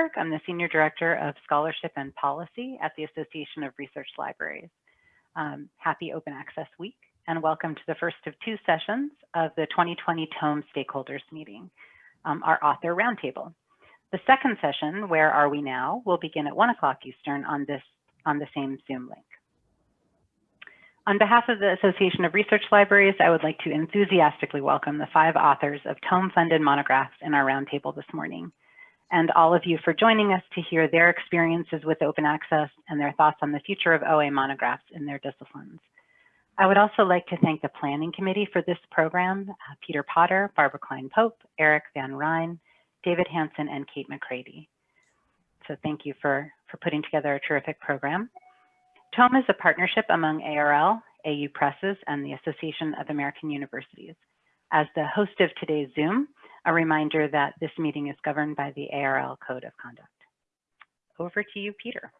Goldberg. I'm the Senior Director of Scholarship and Policy at the Association of Research Libraries. Um, happy Open Access Week and welcome to the first of two sessions of the 2020 Tome Stakeholders Meeting, um, our author roundtable. The second session, Where Are We Now, will begin at one o'clock Eastern on, this, on the same Zoom link. On behalf of the Association of Research Libraries, I would like to enthusiastically welcome the five authors of tome-funded monographs in our roundtable this morning, and all of you for joining us to hear their experiences with open access and their thoughts on the future of OA monographs in their disciplines. I would also like to thank the planning committee for this program, uh, Peter Potter, Barbara Kline Pope, Eric Van Rijn, David Hanson, and Kate McCready. So thank you for, for putting together a terrific program. TOME is a partnership among ARL, AU Presses, and the Association of American Universities. As the host of today's Zoom, a reminder that this meeting is governed by the ARL Code of Conduct. Over to you, Peter.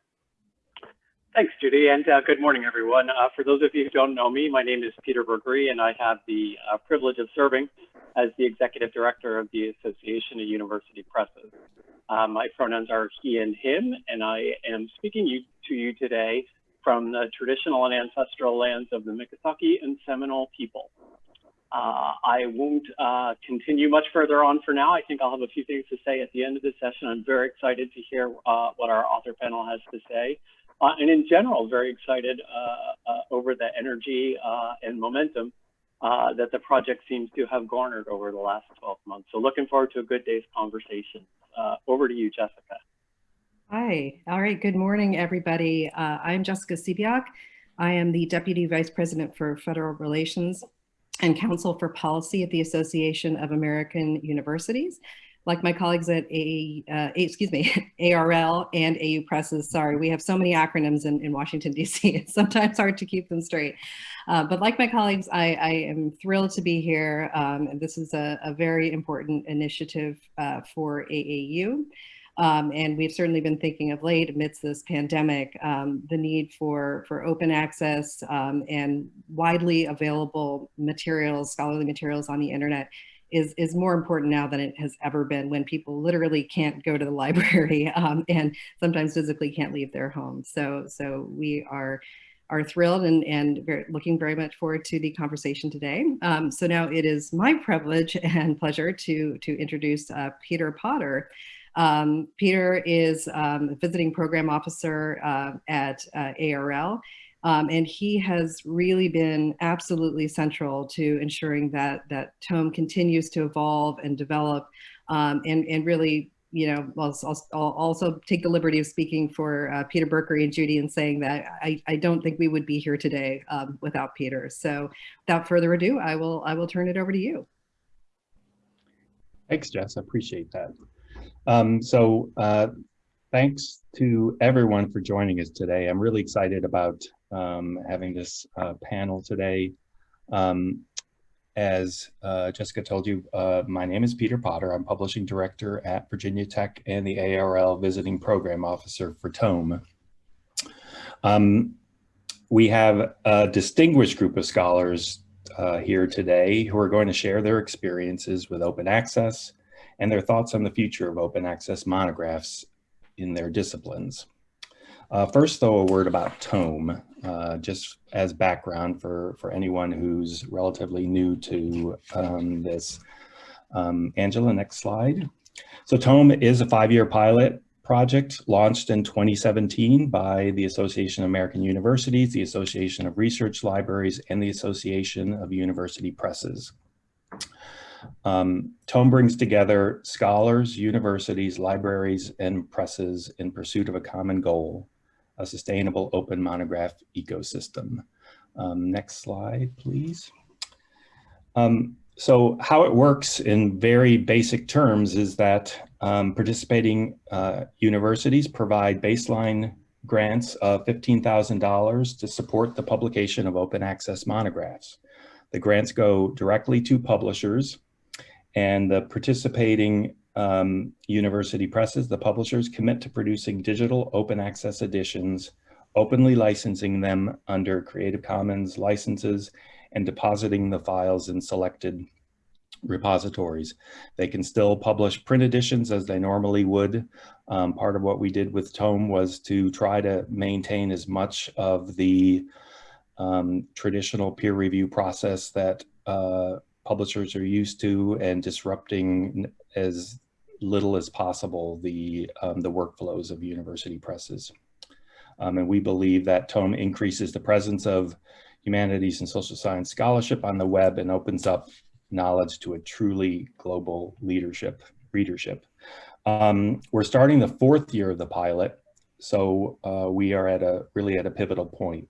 Thanks, Judy, and uh, good morning, everyone. Uh, for those of you who don't know me, my name is Peter Berkery, and I have the uh, privilege of serving as the Executive Director of the Association of University Presses. Uh, my pronouns are he and him, and I am speaking you, to you today from the traditional and ancestral lands of the Miccosukee and Seminole people. Uh, I won't uh, continue much further on for now. I think I'll have a few things to say at the end of the session. I'm very excited to hear uh, what our author panel has to say. Uh, and in general, very excited uh, uh, over the energy and momentum that the project seems to have garnered over the last 12 months. So looking forward to a good day's conversation. over to you, Jessica. Hi. All right. Good morning, everybody. I'm Jessica Sebeok. I am the Deputy Vice President for Federal Relations and Counsel for Policy at the Association of American Universities. Like my colleagues at A, uh, excuse me, ARL and AU Presses, sorry, we have so many acronyms in, in Washington, D.C. It's sometimes hard to keep them straight. Uh, but like my colleagues, I, I am thrilled to be here. Um, this is a, a, very important initiative uh, for AAU. Um, and we've certainly been thinking of late amidst this pandemic, um, the need for, for open access um, and widely available materials, scholarly materials on the internet is, is more important now than it has ever been when people literally can't go to the library um, and sometimes physically can't leave their homes. So, so we are are thrilled and, and very, looking very much forward to the conversation today. Um, so now it is my privilege and pleasure to, to introduce uh, Peter Potter. Um, Peter is um, a visiting program officer uh, at uh, ARL, um, and he has really been absolutely central to ensuring that that tome continues to evolve and develop um, and, and really you know, I'll, I'll, also take the liberty of speaking for uh, Peter Berkery and Judy and saying that I, I don't think we would be here today um, without Peter. So without further ado, I will I will turn it over to you. Thanks, Jess. I appreciate that. Um, so uh, thanks to everyone for joining us today. I'm really excited about um, having this uh, panel today. Um, as uh, Jessica told you, uh, my name is Peter Potter. I'm Publishing Director at Virginia Tech and the ARL Visiting Program Officer for TOME. Um, we have a distinguished group of scholars uh, here today who are going to share their experiences with open access, and their thoughts on the future of open access monographs in their disciplines. Uh, first, though, a word about TOME, uh, just as background for, for anyone who's relatively new to um, this. Um, Angela, next slide. So TOME is a five-year pilot project launched in 2017 by the Association of American Universities, the Association of Research Libraries, and the Association of University Presses. Um, Tome brings together scholars, universities, libraries, and presses in pursuit of a common goal, a sustainable open monograph ecosystem. Um, next slide, please. Um, so how it works in very basic terms is that um, participating uh, universities provide baseline grants of $15,000 to support the publication of open access monographs. The grants go directly to publishers and the participating um, university presses, the publishers commit to producing digital open access editions, openly licensing them under Creative Commons licenses and depositing the files in selected repositories. They can still publish print editions as they normally would. Um, part of what we did with Tome was to try to maintain as much of the um, traditional peer review process that uh, publishers are used to and disrupting as little as possible the, um, the workflows of university presses. Um, and we believe that Tome increases the presence of humanities and social science scholarship on the web and opens up knowledge to a truly global leadership readership. Um, we're starting the fourth year of the pilot, so uh, we are at a really at a pivotal point.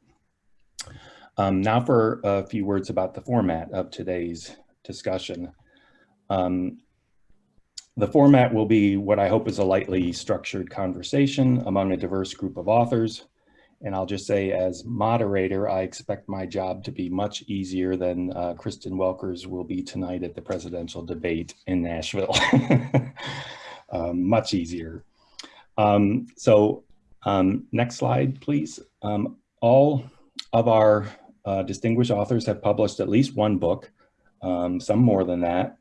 Um, now for a few words about the format of today's discussion. Um, the format will be what I hope is a lightly structured conversation among a diverse group of authors. And I'll just say as moderator, I expect my job to be much easier than uh, Kristen Welker's will be tonight at the presidential debate in Nashville. um, much easier. Um, so um, next slide, please. Um, all of our uh, distinguished authors have published at least one book, um, some more than that.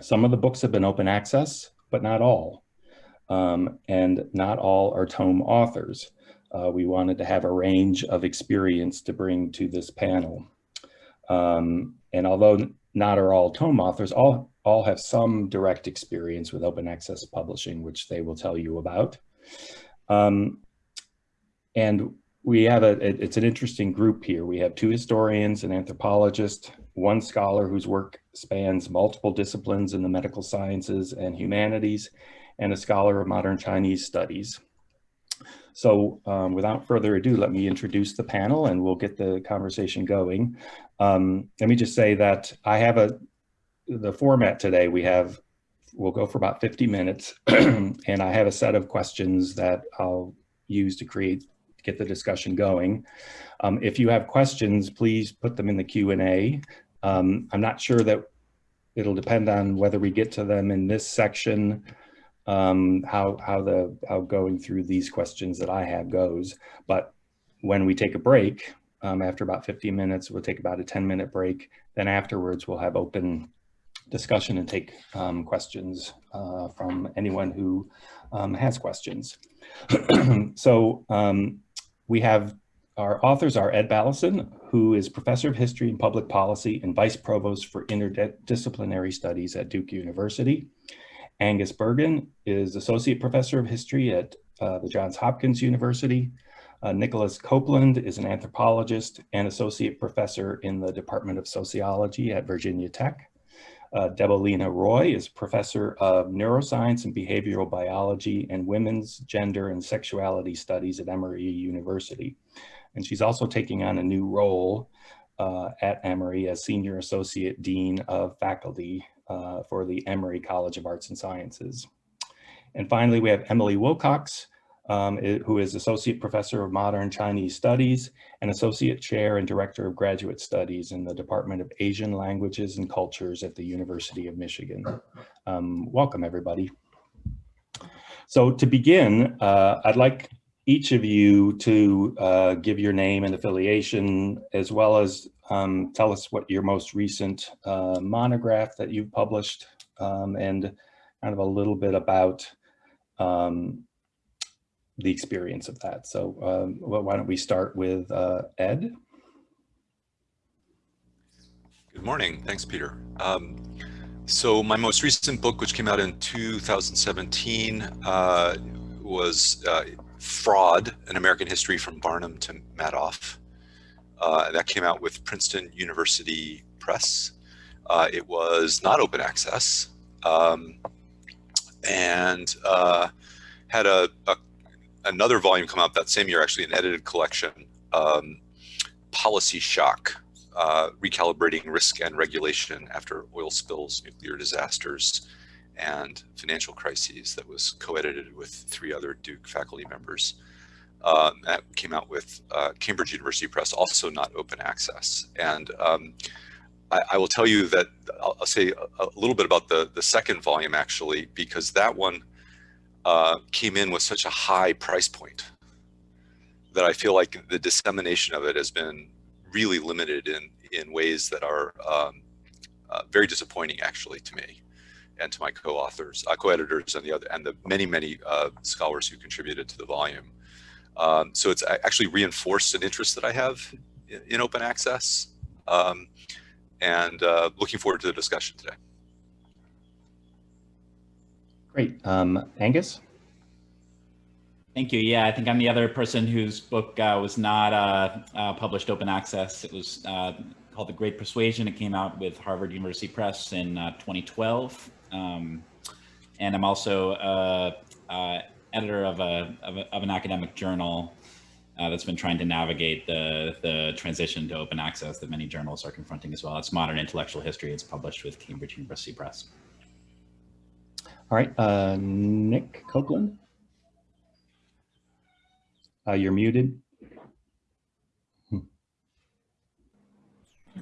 Some of the books have been open access, but not all. Um, and not all are tome authors. Uh, we wanted to have a range of experience to bring to this panel. Um, and although not are all tome authors, all, all have some direct experience with open access publishing, which they will tell you about. Um, and we have a, it's an interesting group here. We have two historians, an anthropologist, one scholar whose work spans multiple disciplines in the medical sciences and humanities, and a scholar of modern Chinese studies. So um, without further ado, let me introduce the panel and we'll get the conversation going. Um, let me just say that I have a, the format today, we have, we'll go for about 50 minutes and I have a set of questions that I'll use to create, get the discussion going. Um, if you have questions, please put them in the Q&A. Um, I'm not sure that it'll depend on whether we get to them in this section um, how, how, the, how going through these questions that I have goes. But when we take a break, um, after about 15 minutes, we'll take about a 10 minute break. Then afterwards, we'll have open discussion and take um, questions uh, from anyone who um, has questions. so um, we have our authors are Ed Balleisen, who is Professor of History and Public Policy and Vice Provost for Interdisciplinary Studies at Duke University. Angus Burgin is Associate Professor of History at uh, the Johns Hopkins University. Uh, Nicholas Copeland is an anthropologist and Associate Professor in the Department of Sociology at Virginia Tech. Uh, Deboleena Roy is Professor of Neuroscience and Behavioral Biology and Women's Gender and Sexuality Studies at Emory University. And she's also taking on a new role uh, at Emory as Senior Associate Dean of Faculty uh, for the Emory College of Arts and Sciences. And finally, we have Emily Wilcox, um, who is Associate Professor of Modern Chinese Studies and Associate Chair and Director of Graduate Studies in the Department of Asian Languages and Cultures at the University of Michigan. Um, welcome, everybody. So to begin, uh, I'd like each of you to uh, give your name and affiliation, as well as um, tell us what your most recent uh, monograph that you've published um, and kind of a little bit about um, the experience of that. So um, well, why don't we start with uh, Ed? Good morning. Thanks, Peter. Um, so my most recent book, which came out in 2017, uh, was uh, Fraud, An American History from Barnum to Madoff. Uh, that came out with Princeton University Press. Uh, it was not open access um, and uh, had a, a, another volume come out that same year, actually an edited collection, um, Policy Shock, uh, Recalibrating Risk and Regulation After Oil Spills, Nuclear Disasters, and financial crises that was co-edited with three other Duke faculty members. Um, that came out with uh, Cambridge University Press, also not open access. And um, I, I, will tell you that I'll, I'll say a, a, little bit about the, the second volume actually, because that one uh, came in with such a high price point that I feel like the dissemination of it has been really limited in, in ways that are um, uh, very disappointing actually to me and to my co-authors, uh, co-editors and the other, and the many, many uh, scholars who contributed to the volume. Um, so it's actually reinforced an interest that I have in, in open access um, and uh, looking forward to the discussion today. Great. Um, Angus? Thank you. Yeah, I think I'm the other person whose book uh, was not uh, uh, published open access. It was uh, called The Great Persuasion. It came out with Harvard University Press in uh, 2012. Um, and I'm also uh, editor of, a, of, a, of, an academic journal that's been trying to navigate the, the transition to open access that many journals are confronting as well. It's Modern Intellectual History. It's published with Cambridge University Press. All right, uh, Nick Copeland. Uh, you're muted. I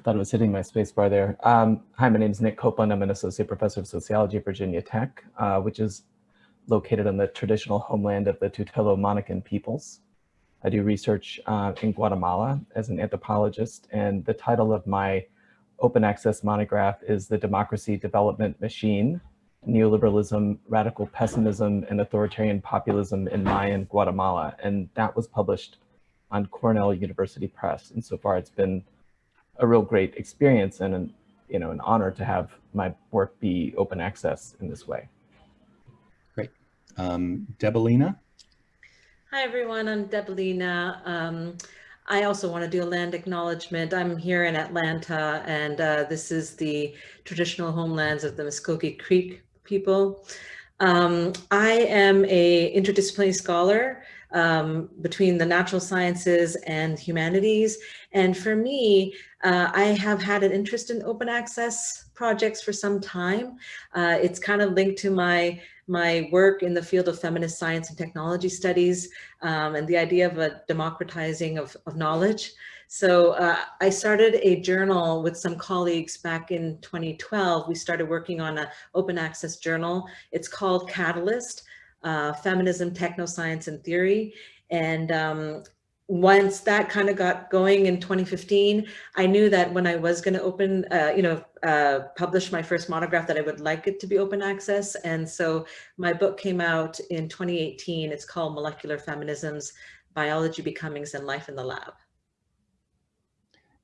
thought it was hitting my spacebar there. Um, hi, my name is Nick Copeland. I'm an associate professor of sociology at Virginia Tech, uh, which is located on the traditional homeland of the Tutelo Monacan peoples. I do research uh, in Guatemala as an anthropologist, and the title of my open access monograph is The Democracy Development Machine, neoliberalism, radical pessimism, and authoritarian populism in Mayan Guatemala. And that was published on Cornell University Press. And so far it's been a real great experience and an, you know, an honor to have my work be open access in this way. Great. Um, Deboleena? Hi, everyone. I'm Deboleena. Um, I also want to do a land acknowledgement. I'm here in Atlanta, and uh, this is the traditional homelands of the Muskogee Creek people. Um, I am a interdisciplinary scholar um, between the natural sciences and humanities. And for me, uh, I have had an interest in open access projects for some time. Uh, it's kind of linked to my my work in the field of feminist science and technology studies um, and the idea of a democratizing of, of knowledge. So uh, I started a journal with some colleagues back in 2012. We started working on an open access journal. It's called Catalyst, uh, Feminism, Technoscience and Theory. And um, once that kind of got going in 2015, I knew that when I was going to open, uh, you know, uh, publish my first monograph that I would like it to be open access. And so my book came out in 2018. It's called Molecular Feminisms, Biology, Becomings, and Life in the Lab.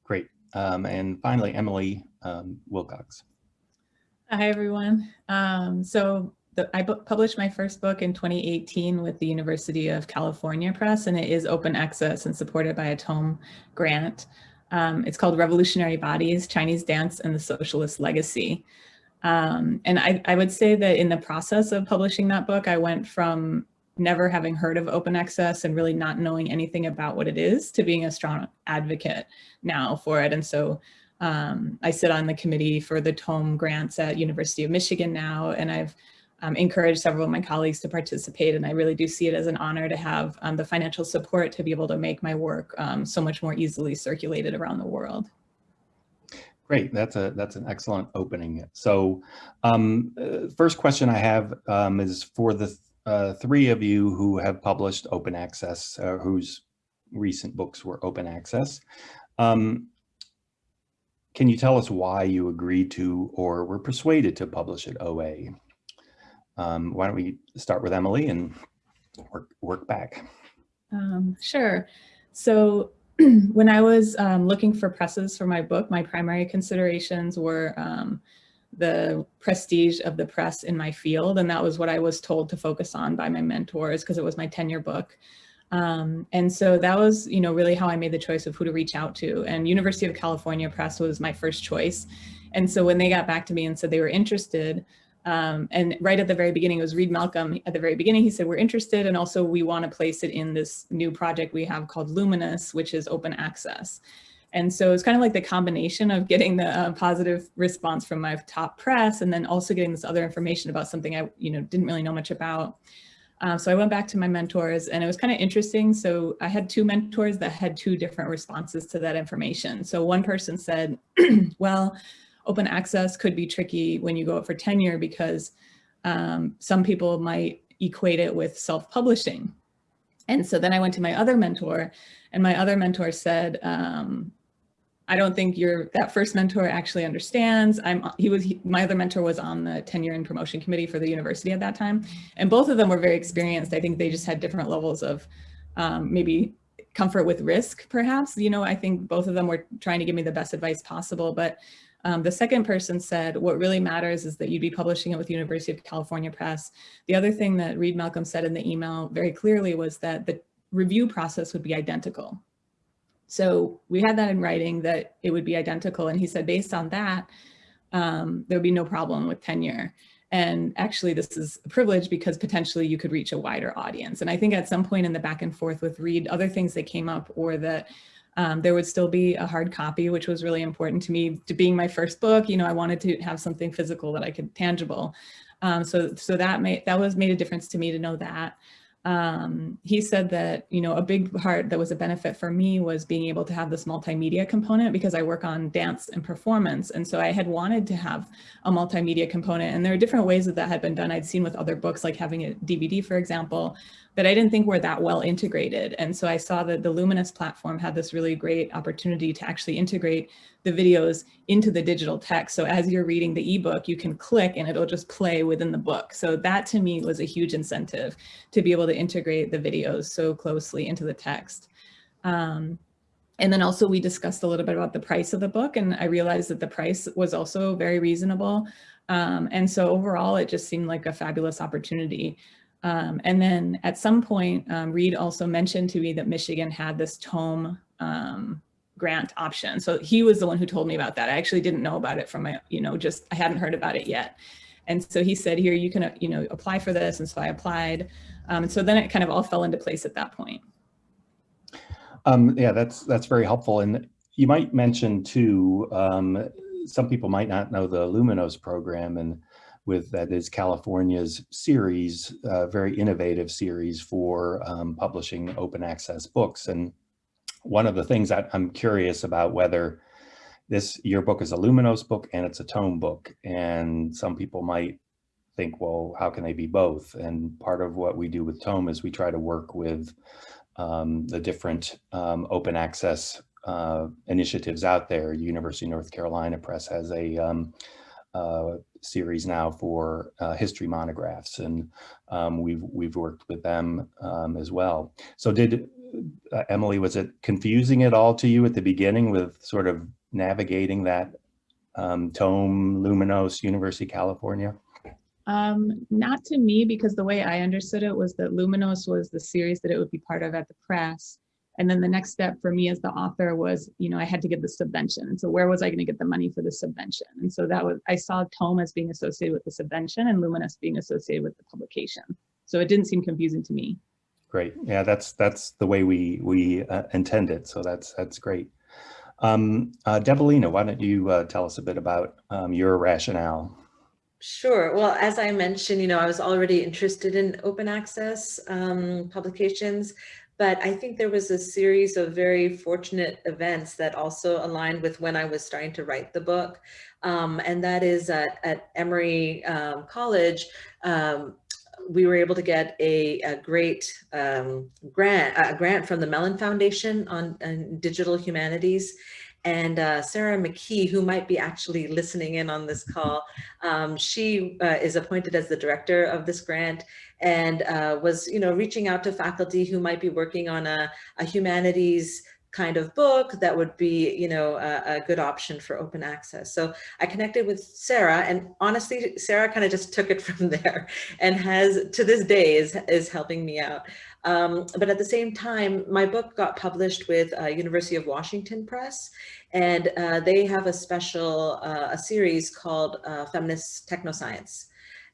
Great. Um, and finally, Emily um, Wilcox. Hi, everyone. Um, so the, I published my first book in 2018 with the University of California Press, and it is open access and supported by a tome grant. Um, it's called Revolutionary Bodies, Chinese Dance and the Socialist Legacy. Um, and I, I would say that in the process of publishing that book, I went from never having heard of open access and really not knowing anything about what it is to being a strong advocate now for it. And so um, I sit on the committee for the tome grants at University of Michigan now, and I've um, encouraged several of my colleagues to participate. And I really do see it as an honor to have um, the financial support to be able to make my work um, so much more easily circulated around the world. Great, that's a that's an excellent opening. So um, uh, first question I have um, is for the uh, three of you who have published open access, uh, whose recent books were open access. Um, can you tell us why you agreed to or were persuaded to publish at OA? Um, why don't we start with Emily and work, work back? Um, sure. So when I was um, looking for presses for my book, my primary considerations were um, the prestige of the press in my field. And that was what I was told to focus on by my mentors because it was my tenure book. Um, and so that was, you know, really how I made the choice of who to reach out to. And University of California Press was my first choice. And so when they got back to me and said they were interested, um, and right at the very beginning, it was Reed Malcolm. At the very beginning, he said, we're interested. And also we want to place it in this new project we have called Luminos, which is open access. And so it's kind of like the combination of getting the uh, positive response from my top press and then also getting this other information about something I you know, didn't really know much about. Uh, so I went back to my mentors and it was kind of interesting. So I had two mentors that had two different responses to that information. So one person said, well, open access could be tricky when you go up for tenure because um, some people might equate it with self-publishing. And so then I went to my other mentor and my other mentor said, um, I don't think your that first mentor actually understands. I'm he was he, my other mentor was on the tenure and promotion committee for the university at that time, and both of them were very experienced. I think they just had different levels of um, maybe comfort with risk, perhaps. You know, I think both of them were trying to give me the best advice possible, but um, the second person said, what really matters is that you'd be publishing it with University of California Press. The other thing that Reed Malcolm said in the email very clearly was that the review process would be identical. So we had that in writing that it would be identical. And he said, based on that, um, there would be no problem with tenure. And actually, this is a privilege because potentially you could reach a wider audience. And I think at some point in the back and forth with Reed, other things that came up or that um, there would still be a hard copy, which was really important to me. To being my first book, you know, I wanted to have something physical that I could tangible. Um, so, so that made that was made a difference to me to know that um, he said that, you know, a big part that was a benefit for me was being able to have this multimedia component because I work on dance and performance. And so I had wanted to have a multimedia component and there are different ways that that had been done. I'd seen with other books, like having a DVD, for example, that I didn't think were that well integrated. And so I saw that the Luminos platform had this really great opportunity to actually integrate the videos into the digital text. So as you're reading the ebook, you can click and it'll just play within the book. So that to me was a huge incentive to be able to integrate the videos so closely into the text. Um, and then also we discussed a little bit about the price of the book and I realized that the price was also very reasonable. Um, and so overall, it just seemed like a fabulous opportunity. Um, and then at some point, um, Reed also mentioned to me that Michigan had this tome um, grant option. So he was the one who told me about that. I actually didn't know about it from my, you know, just I hadn't heard about it yet. And so he said, here, you can, uh, you know, apply for this. And so I applied. Um, and so then it kind of all fell into place at that point. Um, yeah, that's that's very helpful. And you might mention too, um, some people might not know the Luminos program and with that is California's series, uh, very innovative series for um, publishing open access books. And one of the things that I'm curious about whether this, your book is a Luminos book and it's a tome book. And some people might think, well, how can they be both? And part of what we do with tome is we try to work with um, the different um, open access uh, initiatives out there. University of North Carolina Press has a um, uh, series now for uh, history monographs, and um, we've we've worked with them um, as well. So, did uh, Emily was it confusing at all to you at the beginning with sort of navigating that um, tome Luminos University of California? Um, not to me, because the way I understood it was that Luminos was the series that it would be part of at the press. And then the next step for me as the author was, you know, I had to get the subvention. And so where was I going to get the money for the subvention? And so that was, I saw Tome as being associated with the subvention and Luminos being associated with the publication. So it didn't seem confusing to me. Great. Yeah, that's that's the way we we uh, intend it. So that's that's great. Um, uh, Deboleena, why don't you uh, tell us a bit about um, your rationale? Sure. Well, as I mentioned, you know, I was already interested in open access um, publications, but I think there was a series of very fortunate events that also aligned with when I was starting to write the book. Um, and that is at, at Emory um, College, um, we were able to get a, a great um, grant, a grant from the Mellon Foundation on, on digital humanities. And uh, Sarah McKee, who might be actually listening in on this call, um, she uh, is appointed as the director of this grant and uh, was, you know, reaching out to faculty who might be working on a, a humanities kind of book that would be, you know, a, a, good option for open access. So I connected with Sarah and honestly, Sarah kind of just took it from there and has to this day is, is helping me out. Um, but at the same time, my book got published with uh, University of Washington Press and uh, they have a special, uh, a series called uh, Feminist Technoscience.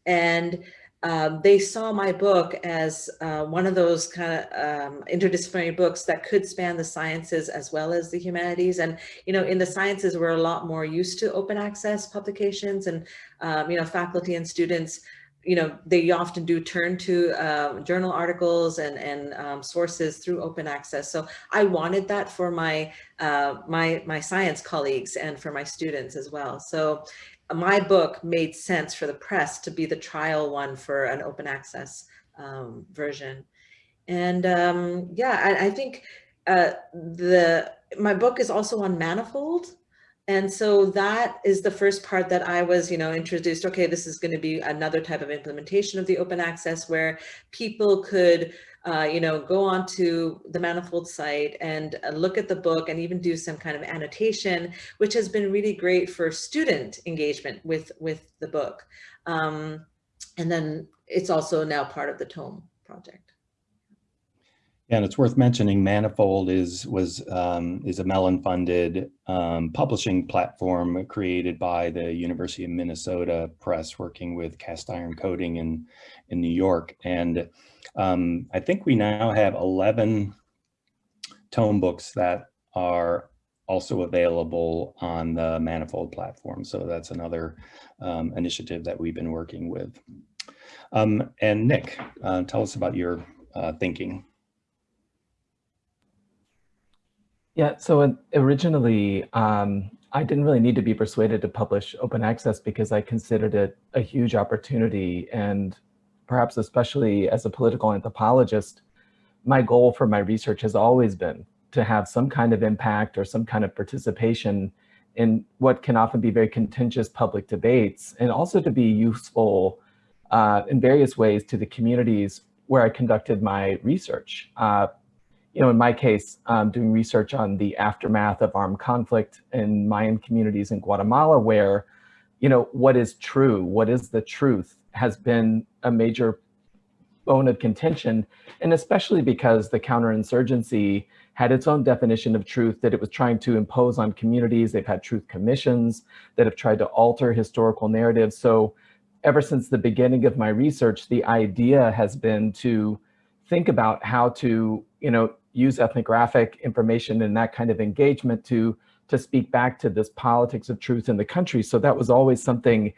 And um, they saw my book as uh, one of those kind of um, interdisciplinary books that could span the sciences as well as the humanities. And, you know, in the sciences, we're a lot more used to open access publications and, um, you know, faculty and students, you know, they often do turn to uh, journal articles and, and um, sources through open access. So I wanted that for my, uh, my, my science colleagues and for my students as well. So my book made sense for the press to be the trial one for an open access um, version. And um, yeah, I, I, think uh, the my book is also on manifold. And so that is the first part that I was, you know, introduced. Okay, this is going to be another type of implementation of the open access where people could, uh, you know, go onto the Manifold site and uh, look at the book and even do some kind of annotation, which has been really great for student engagement with with the book. Um, and then it's also now part of the Tome project. And it's worth mentioning Manifold is was um, is a Mellon-funded um, publishing platform created by the University of Minnesota Press, working with Cast Iron Coding in in New York. And um, I think we now have 11 tome books that are also available on the Manifold platform. So that's another um, initiative that we've been working with. Um, and Nick, uh, tell us about your uh, thinking. Yeah, so originally, um, I didn't really need to be persuaded to publish open access because I considered it a huge opportunity. And perhaps especially as a political anthropologist, my goal for my research has always been to have some kind of impact or some kind of participation in what can often be very contentious public debates, and also to be useful uh, in various ways to the communities where I conducted my research. Uh, you know, in my case, um, doing research on the aftermath of armed conflict in Mayan communities in Guatemala, where, you know, what is true, what is the truth, has been a major bone of contention, and especially because the counterinsurgency had its own definition of truth that it was trying to impose on communities. They've had truth commissions that have tried to alter historical narratives. So ever since the beginning of my research, the idea has been to think about how to, you know, use ethnographic information and that kind of engagement to to speak back to this politics of truth in the country. So that was always something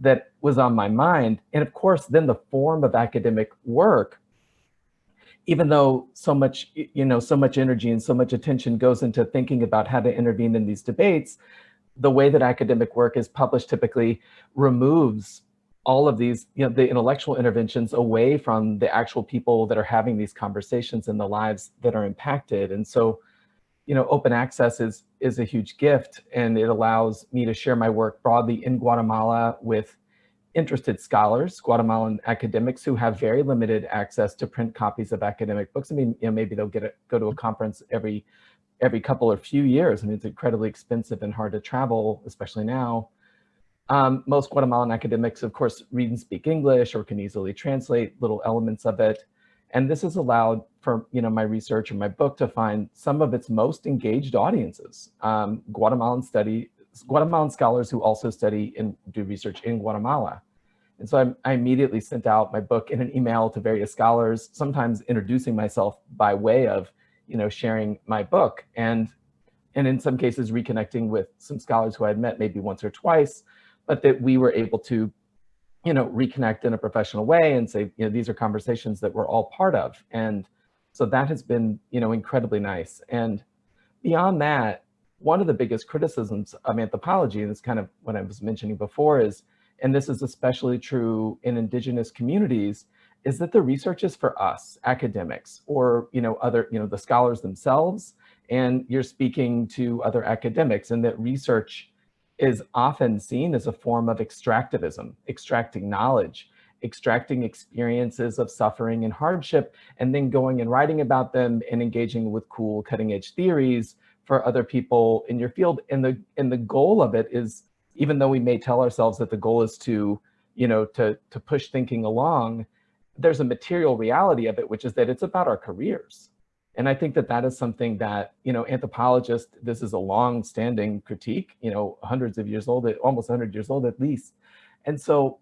that was on my mind. And of course, then the form of academic work, even though so much, you know, so much energy and so much attention goes into thinking about how to intervene in these debates, the way that academic work is published typically removes all of these, you know, the intellectual interventions away from the actual people that are having these conversations and the lives that are impacted. And so, you know, open access is, is a huge gift and it allows me to share my work broadly in Guatemala with interested scholars, Guatemalan academics who have very limited access to print copies of academic books. I mean, you know, maybe they'll get a, go to a conference every every couple or few years. I mean, it's incredibly expensive and hard to travel, especially now. Um, most Guatemalan academics, of course, read and speak English or can easily translate little elements of it. And this has allowed for you know my research and my book to find some of its most engaged audiences. Um, Guatemalan study, Guatemalan scholars who also study and do research in Guatemala. And so I, I immediately sent out my book in an email to various scholars, sometimes introducing myself by way of you know sharing my book. And and in some cases reconnecting with some scholars who I had met maybe once or twice, but that we were able to, you know, reconnect in a professional way and say, you know, these are conversations that we're all part of. And so that has been, you know, incredibly nice. And beyond that, one of the biggest criticisms of anthropology, and it's kind of what I was mentioning before is, and this is especially true in indigenous communities, is that the research is for us, academics, or, you know, other, you know, the scholars themselves, and you're speaking to other academics, and that research is often seen as a form of extractivism, extracting knowledge, extracting experiences of suffering and hardship, and then going and writing about them and engaging with cool cutting edge theories for other people in your field. And the, and the goal of it is, even though we may tell ourselves that the goal is to, you know, to, to push thinking along, there's a material reality of it, which is that it's about our careers. And I think that that is something that, you know, anthropologists, this is a long standing critique, you know, hundreds of years old, almost 100 years old at least. And so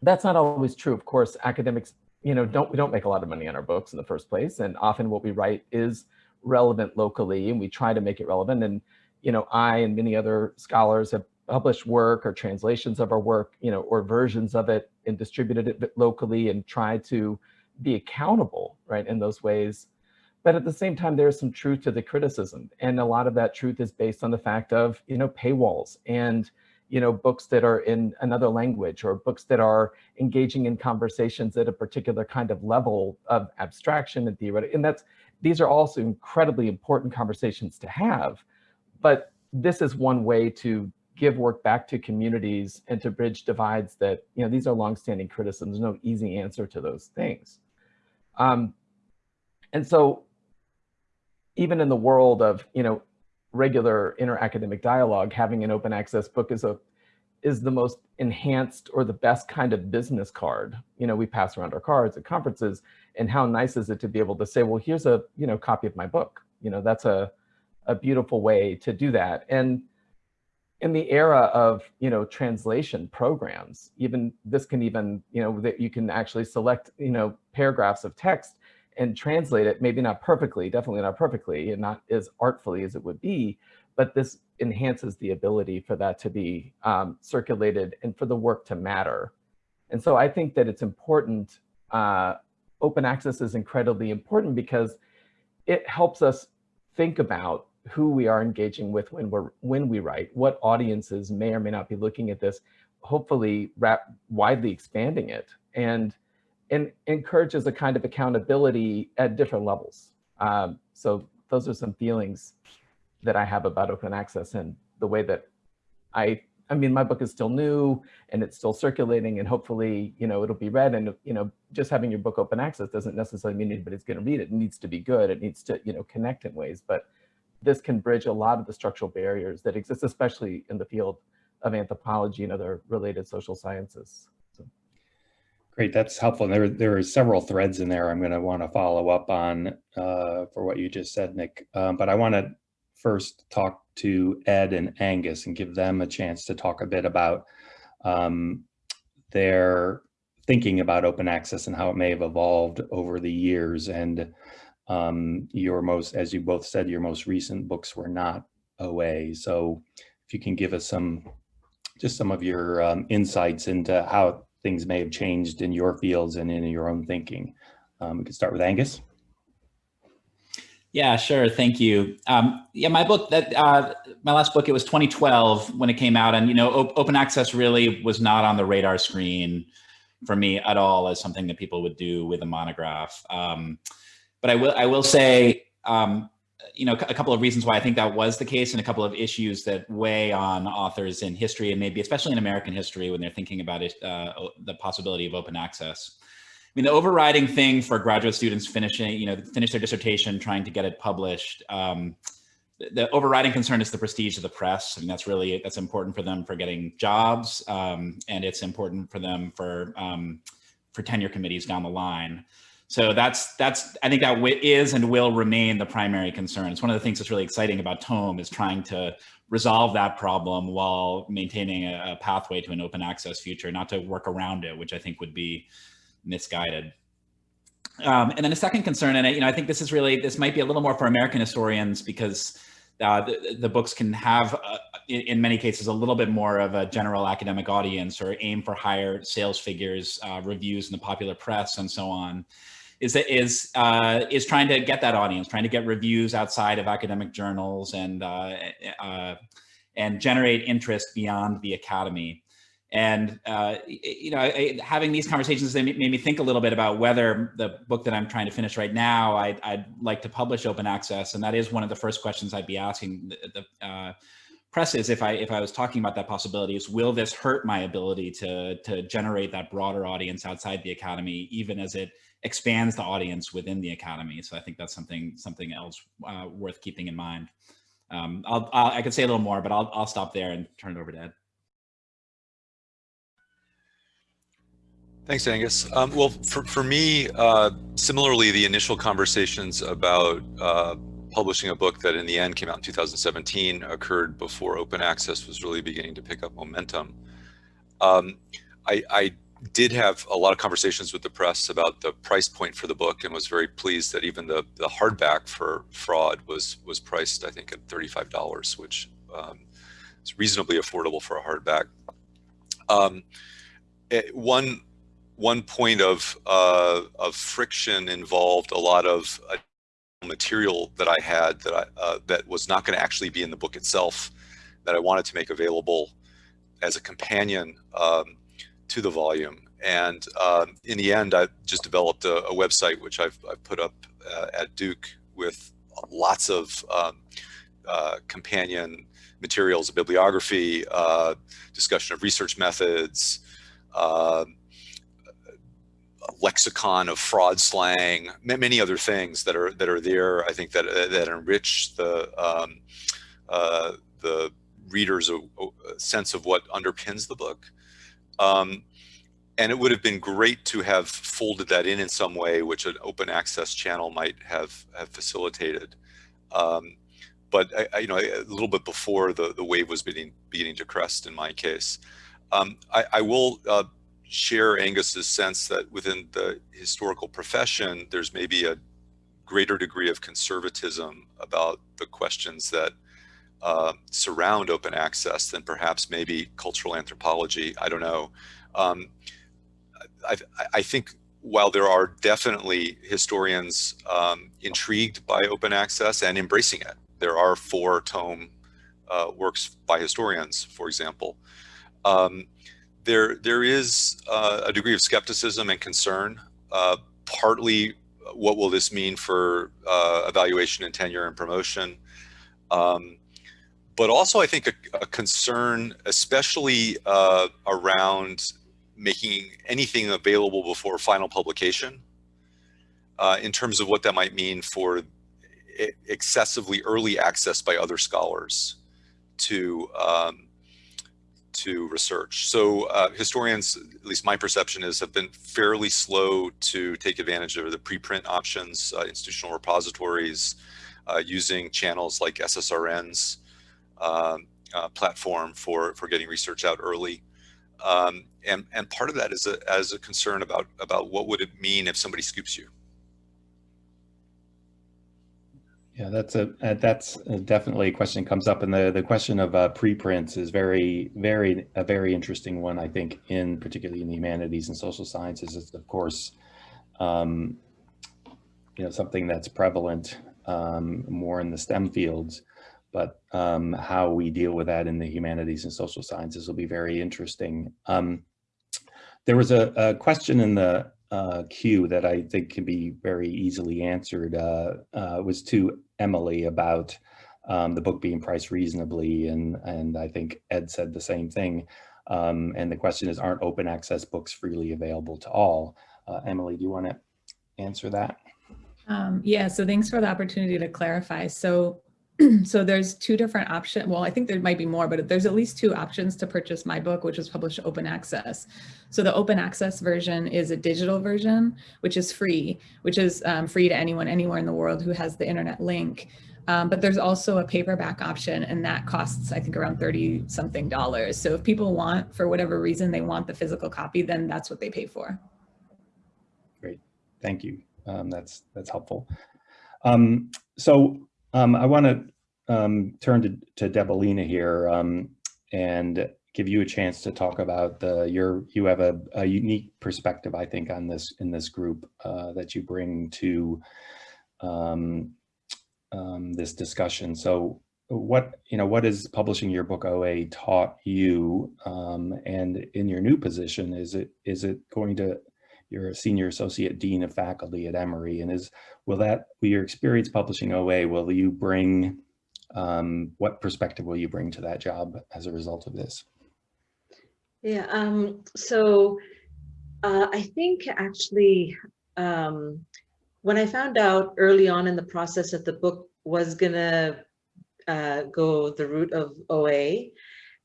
that's not always true. Of course, academics, you know, don't we don't make a lot of money on our books in the first place. And often what we write is relevant locally and we try to make it relevant. And, you know, I and many other scholars have published work or translations of our work, you know, or versions of it and distributed it locally and tried to be accountable, right, in those ways but at the same time, there's some truth to the criticism. And a lot of that truth is based on the fact of, you know, paywalls and, you know, books that are in another language or books that are engaging in conversations at a particular kind of level of abstraction and theory. And that's these are also incredibly important conversations to have, but this is one way to give work back to communities and to bridge divides that, you know, these are longstanding criticisms, no easy answer to those things. Um, and so even in the world of, you know, regular inter-academic dialogue, having an open access book is a is the most enhanced or the best kind of business card. You know, we pass around our cards at conferences and how nice is it to be able to say, well, here's a, you know, copy of my book. You know, that's a, a beautiful way to do that. And in the era of, you know, translation programs, even this can even, you know, that you can actually select, you know, paragraphs of text and translate it, maybe not perfectly, definitely not perfectly, and not as artfully as it would be, but this enhances the ability for that to be um, circulated and for the work to matter. And so I think that it's important, uh, open access is incredibly important because it helps us think about who we are engaging with when we're when we write, what audiences may or may not be looking at this, hopefully widely expanding it and, and encourages a kind of accountability at different levels. Um, so those are some feelings that I have about open access and the way that I, I mean, my book is still new and it's still circulating and hopefully, you know, it'll be read and, you know, just having your book open access doesn't necessarily mean anybody's going to read it. It needs to be good. It needs to, you know, connect in ways, but this can bridge a lot of the structural barriers that exist, especially in the field of anthropology and other related social sciences. Great, that's helpful. There, there are several threads in there I'm going to want to follow up on uh, for what you just said, Nick. Um, but I want to first talk to Ed and Angus and give them a chance to talk a bit about um, their thinking about open access and how it may have evolved over the years. And um, your most, as you both said, your most recent books were not OA. So if you can give us some, just some of your um, insights into how things may have changed in your fields and in your own thinking. Um, we can start with Angus. Yeah, sure. Thank you. Um, yeah, my book that uh, my last book it was 2012 when it came out, and you know, op open access really was not on the radar screen for me at all as something that people would do with a monograph. Um, but I will I will say, um, you know, a couple of reasons why I think that was the case, and a couple of issues that weigh on authors in history, and maybe especially in American history when they're thinking about it, uh, the possibility of open access. I mean, the overriding thing for graduate students finishing, you know, finish their dissertation, trying to get it published, um, the overriding concern is the prestige of the press. I mean, that's really, that's important for them for getting jobs, um, and it's important for them for, um, for tenure committees down the line. So that's, that's, I think that is and will remain the primary concern. It's one of the things that's really exciting about Tome is trying to resolve that problem while maintaining a, a pathway to an open access future, not to work around it, which I think would be misguided. Um, and then a second concern, and I, you know, I think this is really, this might be a little more for American historians because uh, the, the, books can have, uh, in, in, many cases, a little bit more of a general academic audience or aim for higher sales figures, uh, reviews in the popular press, and so on. Is is uh, is trying to get that audience, trying to get reviews outside of academic journals and uh, uh, and generate interest beyond the academy. And, uh, you know, I, having these conversations they made me think a little bit about whether the book that I'm trying to finish right now, I'd, I'd, like to publish open access. And that is one of the first questions I'd be asking the, the uh, press is if I, if I was talking about that possibility is, will this hurt my ability to, to generate that broader audience outside the academy, even as it expands the audience within the academy? So I think that's something, something else uh, worth keeping in mind. Um, I'll, I'll, I could say a little more, but I'll, I'll stop there and turn it over to Ed. Thanks, Angus. Um, well, for, for me, uh, similarly, the initial conversations about uh, publishing a book that in the end came out in 2017 occurred before open access was really beginning to pick up momentum. Um, I, I, did have a lot of conversations with the press about the price point for the book and was very pleased that even the, the hardback for fraud was was priced, I think, at $35, which um, is reasonably affordable for a hardback. Um, it, eh, one one point of, uh, of friction involved a lot of uh, material that I had that I, uh, that was not going to actually be in the book itself that I wanted to make available as a companion um, to the volume. And um, in the end, I just developed a, a website, which I've, I've, put up uh, at Duke with lots of um, uh, companion materials, a bibliography, uh, discussion of research methods, uh, lexicon of fraud slang, many other things that are that are there. I think that uh, that enrich the um, uh, the reader's uh, sense of what underpins the book. Um, and it would have been great to have folded that in in some way, which an open access channel might have have facilitated. Um, but I, I, you know, a little bit before the the wave was beginning beginning to crest in my case. Um, I, I, will uh, share Angus's sense that within the historical profession, there's maybe a greater degree of conservatism about the questions that uh, surround open access than perhaps maybe cultural anthropology. I don't know. Um, I, I, think while there are definitely historians um, intrigued by open access and embracing it, there are four Tome uh, works by historians, for example. Um, there there is uh, a degree of skepticism and concern. Uh, partly, what will this mean for uh, evaluation and tenure and promotion? Um, but also, I think a, a concern, especially uh, around making anything available before final publication, uh, in terms of what that might mean for excessively early access by other scholars to um, to research. So uh, historians, at least my perception is, have been fairly slow to take advantage of the preprint options, uh, institutional repositories, uh, using channels like SSRN's um, uh, platform for, for getting research out early. Um, and, and part of that is a, as a concern about, about what would it mean if somebody scoops you. Yeah, that's a uh, that's definitely a question that comes up, and the the question of uh, preprints is very very a very interesting one. I think in particularly in the humanities and social sciences, is of course, um, you know, something that's prevalent um, more in the STEM fields, but um, how we deal with that in the humanities and social sciences will be very interesting. Um, there was a, a question in the uh, queue that I think can be very easily answered uh, uh, was to Emily about um, the book being priced reasonably, and and I think Ed said the same thing. Um, and the question is, aren't open access books freely available to all? Uh, Emily, do you want to answer that? Um, yeah, so thanks for the opportunity to clarify. So so there's two different options. Well, I think there might be more, but there's at least two options to purchase my book, which was published open access. So the open access version is a digital version, which is free, which is um, free to anyone, anywhere in the world who has the internet link. Um, but there's also a paperback option and that costs, I think around 30 something dollars. So if people want, for whatever reason, they want the physical copy, then that's what they pay for. Great, thank you. Um, that's, that's helpful. Um, so um, I want to um, turn to, to Deboleena here um, and give you a chance to talk about the your you have a, a unique perspective I think on this in this group uh, that you bring to um, um, this discussion. So what you know what is publishing your book OA taught you um, and in your new position is it is it going to you're a senior associate dean of faculty at Emory and is will that will your experience publishing OA will you bring um, what perspective will you bring to that job as a result of this? Yeah, um, so uh, I think actually um, when I found out early on in the process that the book was gonna uh, go the route of OA,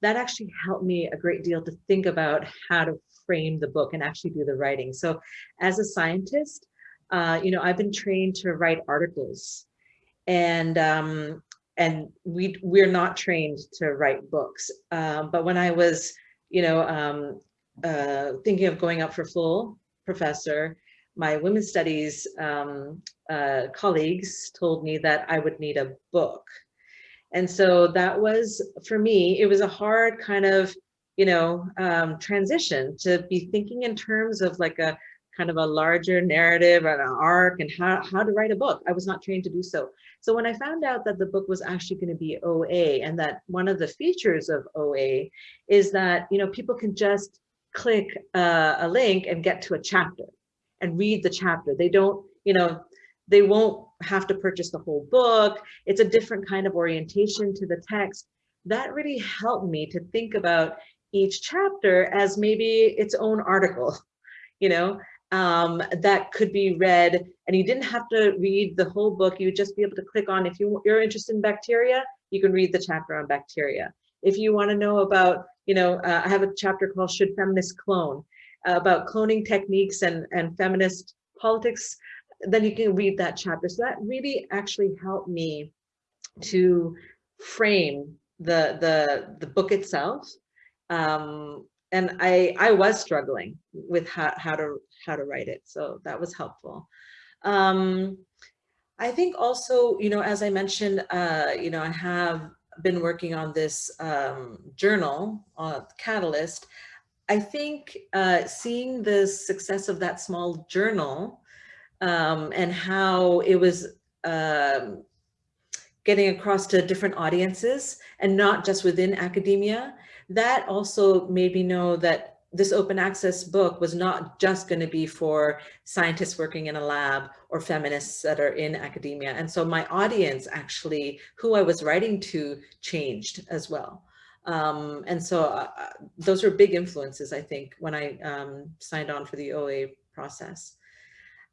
that actually helped me a great deal to think about how to frame the book and actually do the writing. So as a scientist, uh, you know, I've been trained to write articles and um, and we we're not trained to write books. Um, but when I was, you know, um, uh, thinking of going up for full professor, my women's studies um, uh, colleagues told me that I would need a book. And so that was, for me, it was a hard kind of, you know, um, transition to be thinking in terms of like a kind of a larger narrative and an arc and how, how to write a book. I was not trained to do so. So when I found out that the book was actually going to be OA and that one of the features of OA is that, you know, people can just click uh, a link and get to a chapter and read the chapter. They don't, you know, they won't have to purchase the whole book. It's a different kind of orientation to the text. That really helped me to think about each chapter as maybe its own article, you know, um, that could be read and you didn't have to read the whole book. You would just be able to click on, if you, you're interested in bacteria, you can read the chapter on bacteria. If you want to know about, you know, uh, I have a chapter called Should Feminists Clone? Uh, about cloning techniques and, and feminist politics, then you can read that chapter. So that really actually helped me to frame the, the, the book itself. Um, and I, I was struggling with how, how to how to write it. So that was helpful. Um, I think also, you know, as I mentioned, uh, you know, I have been working on this um, journal, uh, Catalyst. I think uh, seeing the success of that small journal um, and how it was um, getting across to different audiences and not just within academia, that also made me know that this open access book was not just going to be for scientists working in a lab or feminists that are in academia. And so my audience actually, who I was writing to changed as well. Um, and so uh, uh those were big influences, I think, when I um, signed on for the OA process.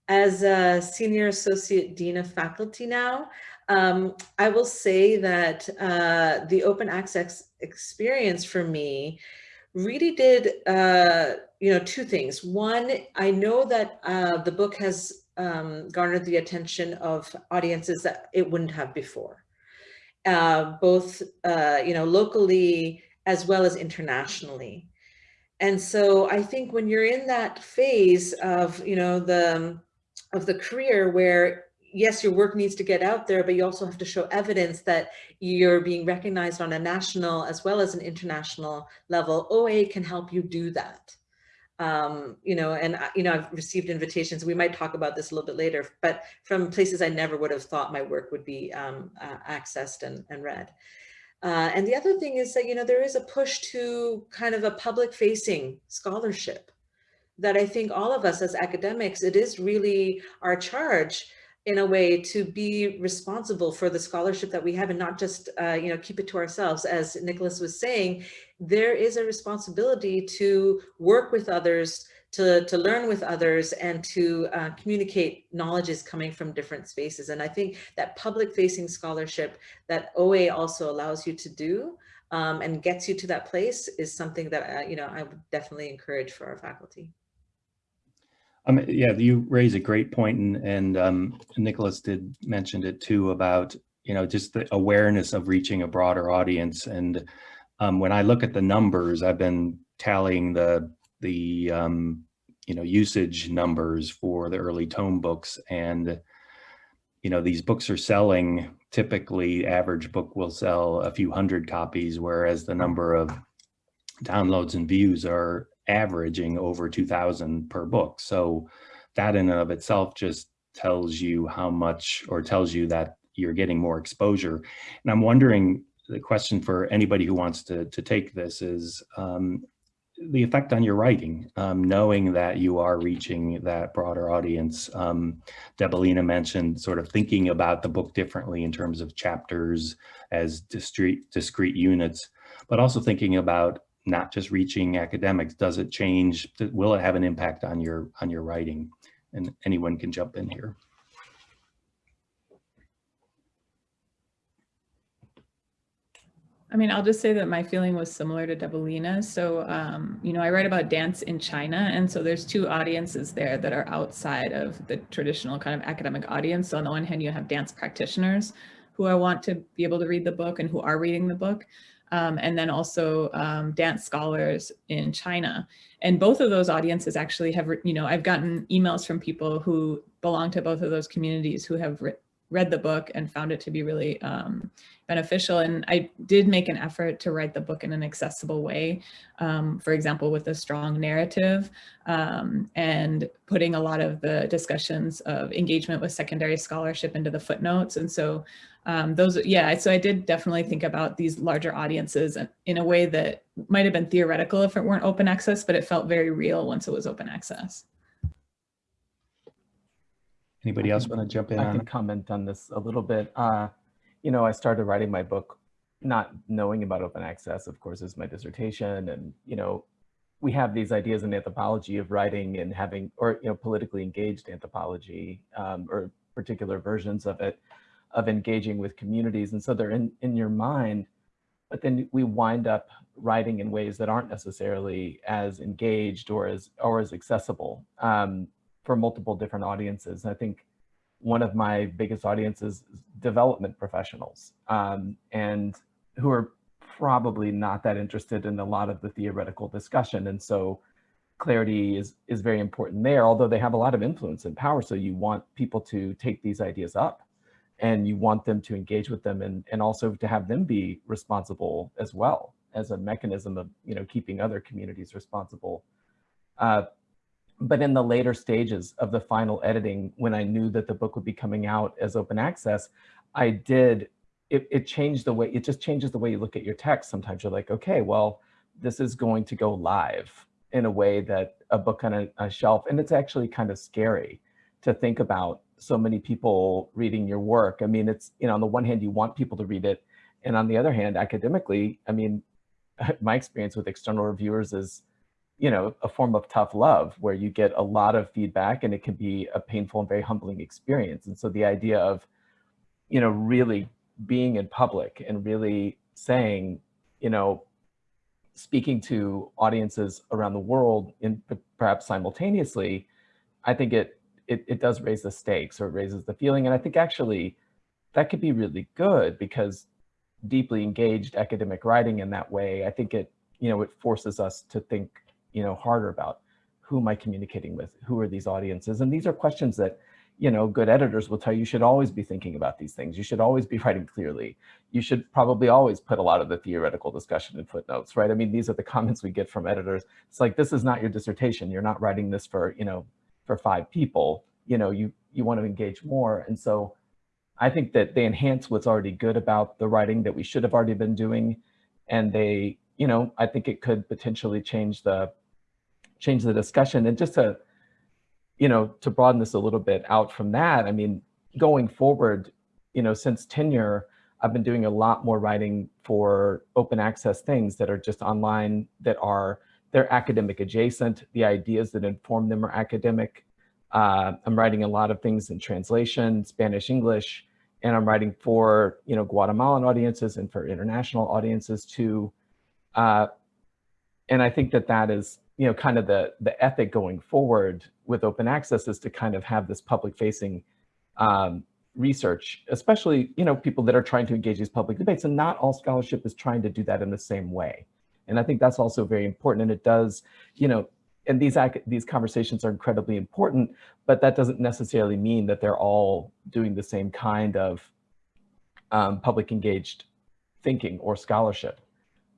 As a senior associate dean of faculty now, um, I will say that uh, the open access experience for me really did, uh, you know, two things. One, I know that uh, the book has um, garnered the attention of audiences that it wouldn't have before, uh, both, uh, you know, locally as well as internationally. And so I think when you're in that phase of, you know, the, of the career where yes, your work needs to get out there, but you also have to show evidence that you're being recognized on a national as well as an international level. OA can help you do that. Um, you know, and, you know, I've received invitations, we might talk about this a little bit later, but from places I never would have thought my work would be um, uh, accessed and, and read. Uh, and the other thing is that, you know, there is a push to kind of a public facing scholarship that I think all of us as academics, it is really our charge in a way to be responsible for the scholarship that we have and not just uh, you know keep it to ourselves as Nicholas was saying there is a responsibility to work with others to, to learn with others and to uh, communicate knowledge coming from different spaces and I think that public facing scholarship that OA also allows you to do um, and gets you to that place is something that uh, you know I would definitely encourage for our faculty. Yeah, you raise a great point, and, and um, Nicholas did mention it too about you know just the awareness of reaching a broader audience. And um, when I look at the numbers, I've been tallying the the um, you know usage numbers for the early Tome books, and you know these books are selling. Typically, average book will sell a few hundred copies, whereas the number of downloads and views are averaging over 2000 per book. So that in and of itself just tells you how much or tells you that you're getting more exposure. And I'm wondering, the question for anybody who wants to, to take this is um, the effect on your writing, um, knowing that you are reaching that broader audience. Um, Deboleena mentioned sort of thinking about the book differently in terms of chapters as discrete, discrete units, but also thinking about not just reaching academics? Does it change? Will it have an impact on your on your writing? And anyone can jump in here. I mean, I'll just say that my feeling was similar to Deboleena. So, um, you know, I write about dance in China. And so there's two audiences there that are outside of the traditional kind of academic audience. So on the one hand, you have dance practitioners who I want to be able to read the book and who are reading the book um, and then also um, dance scholars in China. And both of those audiences actually have, you know, I've gotten emails from people who belong to both of those communities who have read the book and found it to be really um, beneficial. And I did make an effort to write the book in an accessible way, um, for example, with a strong narrative um, and putting a lot of the discussions of engagement with secondary scholarship into the footnotes. And so um, those, yeah, so I did definitely think about these larger audiences in a way that might have been theoretical if it weren't open access, but it felt very real once it was open access. Anybody else want to jump in I can it? comment on this a little bit. Uh, you know, I started writing my book not knowing about open access, of course, is my dissertation. And, you know, we have these ideas in anthropology of writing and having, or, you know, politically engaged anthropology um, or particular versions of it, of engaging with communities. And so they're in, in your mind, but then we wind up writing in ways that aren't necessarily as engaged or as, or as accessible um, for multiple different audiences. And I think one of my biggest audiences is development professionals um, and who are probably not that interested in a lot of the theoretical discussion. And so clarity is, is very important there, although they have a lot of influence and power. So you want people to take these ideas up and you want them to engage with them and, and also to have them be responsible as well as a mechanism of, you know, keeping other communities responsible. Uh, but in the later stages of the final editing, when I knew that the book would be coming out as open access, I did, it, it changed the way, it just changes the way you look at your text. Sometimes you're like, okay, well, this is going to go live in a way that a book on a, a shelf, and it's actually kind of scary to think about so many people reading your work. I mean, it's, you know, on the one hand, you want people to read it. And on the other hand, academically, I mean, my experience with external reviewers is, you know, a form of tough love where you get a lot of feedback and it can be a painful and very humbling experience. And so the idea of, you know, really being in public and really saying, you know, speaking to audiences around the world in perhaps simultaneously, I think it, it, it does raise the stakes or it raises the feeling. And I think actually that could be really good because deeply engaged academic writing in that way, I think it, you know, it forces us to think, you know, harder about who am I communicating with? Who are these audiences? And these are questions that, you know, good editors will tell you, you should always be thinking about these things. You should always be writing clearly. You should probably always put a lot of the theoretical discussion in footnotes, right? I mean, these are the comments we get from editors. It's like, this is not your dissertation. You're not writing this for, you know, for five people. You know, you, you want to engage more. And so I think that they enhance what's already good about the writing that we should have already been doing. And they, you know, I think it could potentially change the, change the discussion. And just to, you know, to broaden this a little bit out from that, I mean, going forward, you know, since tenure, I've been doing a lot more writing for open access things that are just online, that are, they're academic adjacent. The ideas that inform them are academic. Uh, I'm writing a lot of things in translation, Spanish, English, and I'm writing for, you know, Guatemalan audiences and for international audiences too. Uh, and I think that that is, you know, kind of the, the ethic going forward with open access is to kind of have this public facing um, research, especially, you know, people that are trying to engage these public debates and not all scholarship is trying to do that in the same way. And I think that's also very important. And it does, you know, and these, these conversations are incredibly important, but that doesn't necessarily mean that they're all doing the same kind of um, public engaged thinking or scholarship.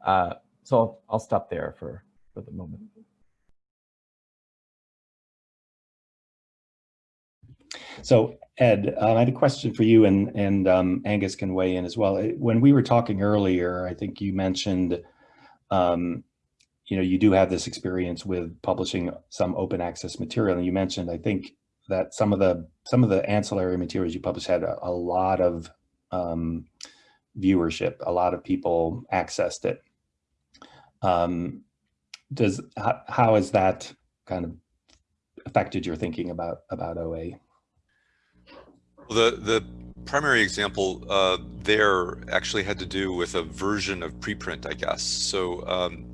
Uh, so I'll, I'll stop there for, for the moment. So Ed, uh, I had a question for you and, and um, Angus can weigh in as well. When we were talking earlier, I think you mentioned, um, you know, you do have this experience with publishing some open access material. And you mentioned, I think that some of the, some of the ancillary materials you published had a, a lot of um, viewership, a lot of people accessed it. Um, does, how, how has that kind of affected your thinking about, about OA? The, the primary example uh, there actually had to do with a version of preprint, I guess. So um,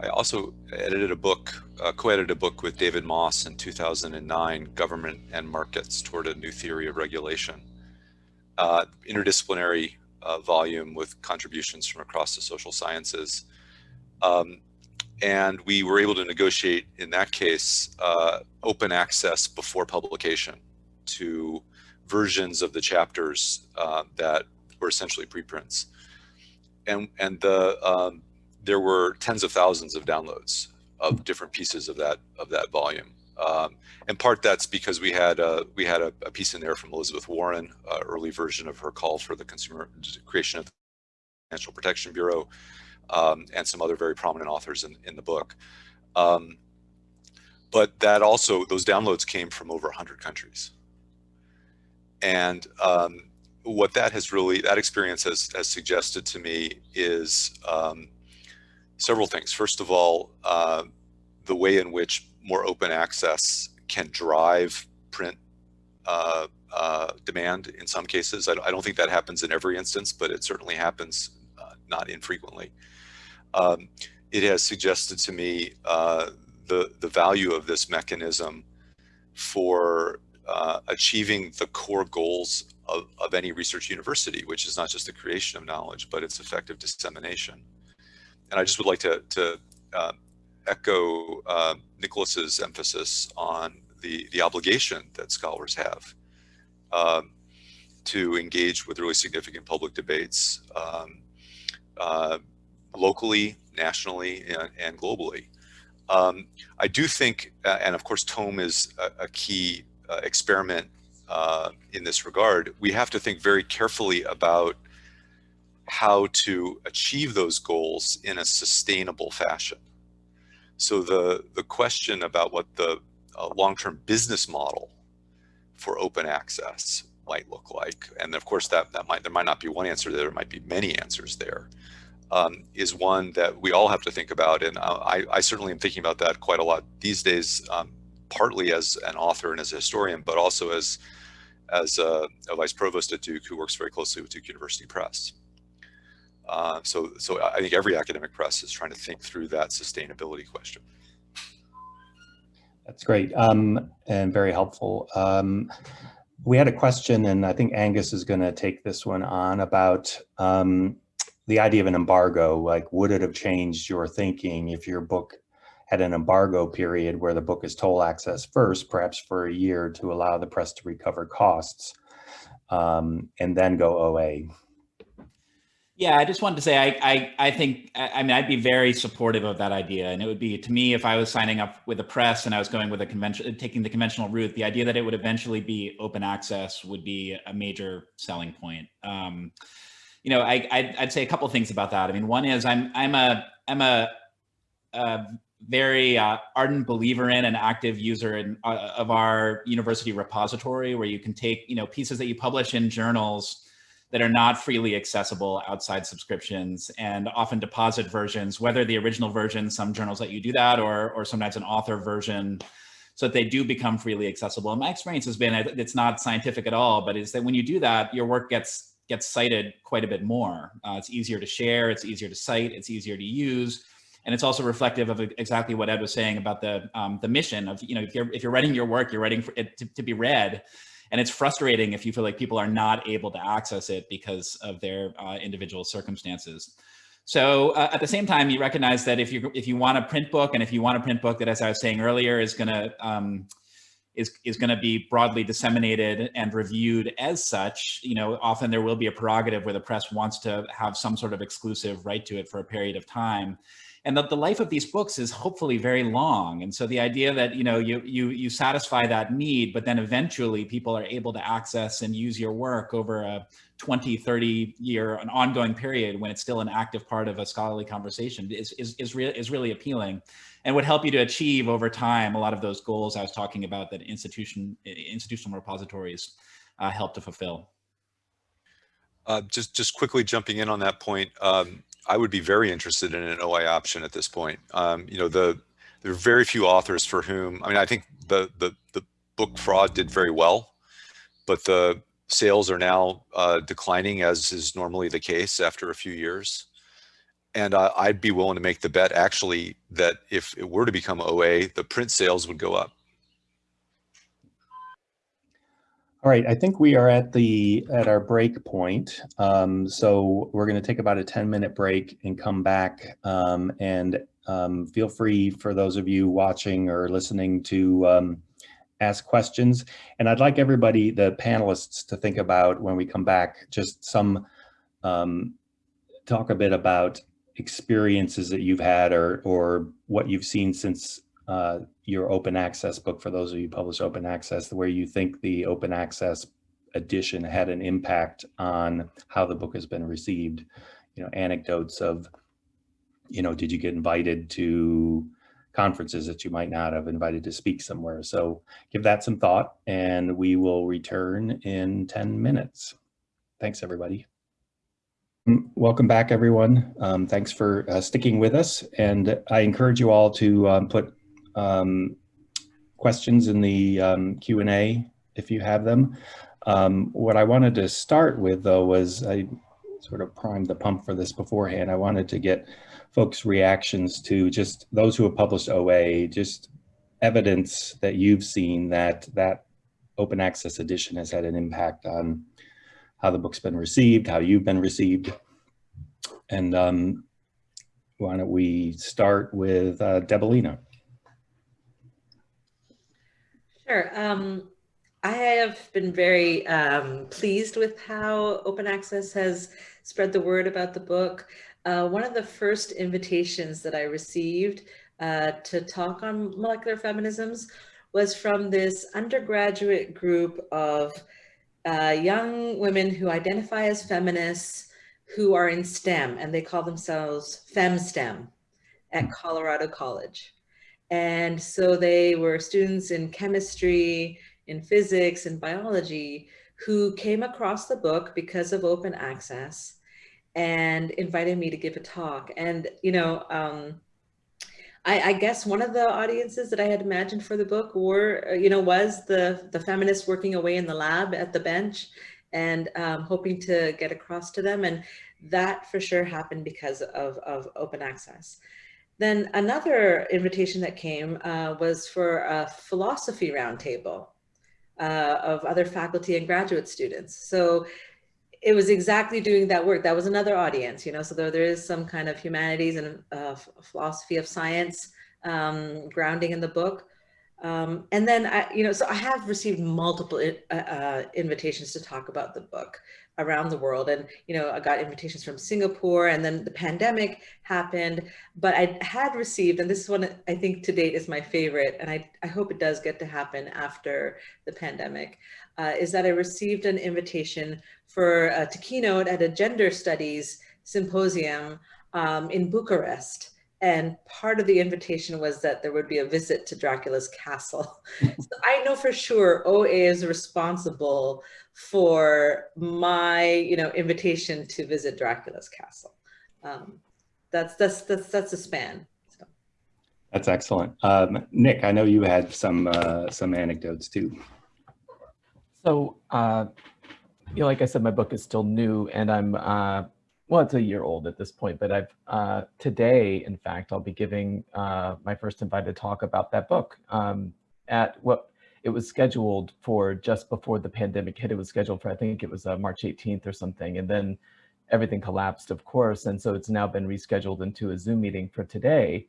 I also edited a book, uh, co-edited a book with David Moss in 2009, Government and Markets Toward a New Theory of Regulation. Uh, interdisciplinary uh, volume with contributions from across the social sciences. Um, and we were able to negotiate, in that case, uh, open access before publication to versions of the chapters uh, that were essentially preprints. And, and the, um, there were tens of thousands of downloads of different pieces of that, of that volume. Um, in part that's because we had a, we had a, a piece in there from Elizabeth Warren, uh, early version of her call for the consumer creation of the Financial Protection Bureau, um, and some other very prominent authors in, in the book. Um, but that also, those downloads came from over 100 countries. And um, what that has really, that experience has, has suggested to me is um, several things. First of all, uh, the way in which more open access can drive print uh, uh, demand in some cases. I, I, don't think that happens in every instance, but it certainly happens uh, not infrequently. Um, it has suggested to me uh, the, the value of this mechanism for uh, achieving the core goals of, of any research university, which is not just the creation of knowledge, but its effective dissemination. And I just would like to, to uh, echo uh, Nicholas's emphasis on the, the obligation that scholars have um, to engage with really significant public debates um, uh, locally, nationally, and, and globally. Um, I do think, uh, and of course, Tome is a, a key experiment uh, in this regard, we have to think very carefully about how to achieve those goals in a sustainable fashion. So the, the question about what the uh, long-term business model for open access might look like, and of course that, that might, there might not be one answer there, there might be many answers there, um, is one that we all have to think about. And uh, I, I certainly am thinking about that quite a lot these days, um, partly as an author and as a historian, but also as as a, a, vice provost at Duke who works very closely with Duke University Press. Uh, so, so I think every academic press is trying to think through that sustainability question. That's great um, and very helpful. Um, we had a question, and I think Angus is going to take this one on about um, the idea of an embargo. Like, would it have changed your thinking if your book had an embargo period where the book is toll access first, perhaps for a year to allow the press to recover costs um, and then go OA. Yeah, I just wanted to say, I, I, I think, I mean, I'd be very supportive of that idea. And it would be, to me, if I was signing up with the press and I was going with a convention, taking the conventional route, the idea that it would eventually be open access would be a major selling point. Um, you know, I, I'd, I'd, say a couple things about that. I mean, one is I'm, I'm a, I'm a, a very uh, ardent believer in and active user in, uh, of our university repository where you can take you know pieces that you publish in journals that are not freely accessible outside subscriptions and often deposit versions whether the original version some journals let you do that or or sometimes an author version so that they do become freely accessible. And my experience has been it's not scientific at all but is that when you do that your work gets gets cited quite a bit more. Uh, it's easier to share it's easier to cite it's easier to use and it's also reflective of exactly what Ed was saying about the um, the mission of, you know, if you're, if you're writing your work, you're writing for it to, to be read. And it's frustrating if you feel like people are not able to access it because of their uh, individual circumstances. So uh, at the same time, you recognize that if you if you want a print book and if you want a print book that, as I was saying earlier, is going to um, is is going to be broadly disseminated and reviewed as such, you know, often there will be a prerogative where the press wants to have some sort of exclusive right to it for a period of time and that the life of these books is hopefully very long. And so the idea that, you know, you, you, you satisfy that need, but then eventually people are able to access and use your work over a 20, 30 year, an ongoing period when it's still an active part of a scholarly conversation is, is, is, re is really appealing and would help you to achieve over time a lot of those goals I was talking about that institution, institutional repositories uh, help to fulfill. Uh, just, just quickly jumping in on that point, um, I would be very interested in an OA option at this point. Um, you know, the there are very few authors for whom, I mean, I think the, the, the book fraud did very well, but the sales are now uh, declining as is normally the case after a few years. And uh, I'd be willing to make the bet actually that if it were to become OA, the print sales would go up. All right, I think we are at the at our break point. Um, so we're going to take about a 10 minute break and come back um, and um, feel free for those of you watching or listening to um, ask questions. And I'd like everybody, the panelists, to think about when we come back, just some um, talk a bit about experiences that you've had or or what you've seen since uh, your open access book for those of you publish open access, where you think the open access edition had an impact on how the book has been received. You know, anecdotes of, you know, did you get invited to conferences that you might not have invited to speak somewhere. So give that some thought and we will return in 10 minutes. Thanks, everybody. Mm, Welcome back, everyone. Um, thanks for uh, sticking with us. And I encourage you all to um, put um, questions in the um, Q&A if you have them. Um, what I wanted to start with, though, was I sort of primed the pump for this beforehand. I wanted to get folks' reactions to just those who have published OA, just evidence that you've seen that that open access edition has had an impact on how the book's been received, how you've been received. And um, why don't we start with uh, Deboleena? Sure. Um, I have been very um, pleased with how open access has spread the word about the book. Uh, one of the first invitations that I received uh, to talk on molecular feminisms was from this undergraduate group of uh, young women who identify as feminists who are in STEM and they call themselves FemSTEM at Colorado College. And so they were students in chemistry, in physics and biology who came across the book because of open access and invited me to give a talk. And, you know, um, I, I, guess one of the audiences that I had imagined for the book were, uh, you know, was the, the feminists working away in the lab at the bench and um, hoping to get across to them. And that for sure happened because of, of open access. Then another invitation that came uh, was for a philosophy roundtable uh, of other faculty and graduate students. So it was exactly doing that work. That was another audience, you know, so there, there is some kind of humanities and uh, philosophy of science um, grounding in the book. Um, and then, I, you know, so I have received multiple uh, uh, invitations to talk about the book around the world. And, you know, I got invitations from Singapore and then the pandemic happened, but I had received, and this is one I think to date is my favorite, and I, I hope it does get to happen after the pandemic, uh, is that I received an invitation for uh, to keynote at a gender studies symposium um, in Bucharest. And part of the invitation was that there would be a visit to Dracula's castle. so I know for sure OA is responsible for my, you know, invitation to visit Dracula's castle. Um, that's that's that's that's a span. So. That's excellent, um, Nick. I know you had some uh, some anecdotes too. So, uh, you know, like I said, my book is still new, and I'm uh, well, it's a year old at this point. But I've uh, today, in fact, I'll be giving uh, my first invited talk about that book um, at what it was scheduled for just before the pandemic hit. It was scheduled for, I think it was uh, March 18th or something. And then everything collapsed, of course. And so it's now been rescheduled into a Zoom meeting for today.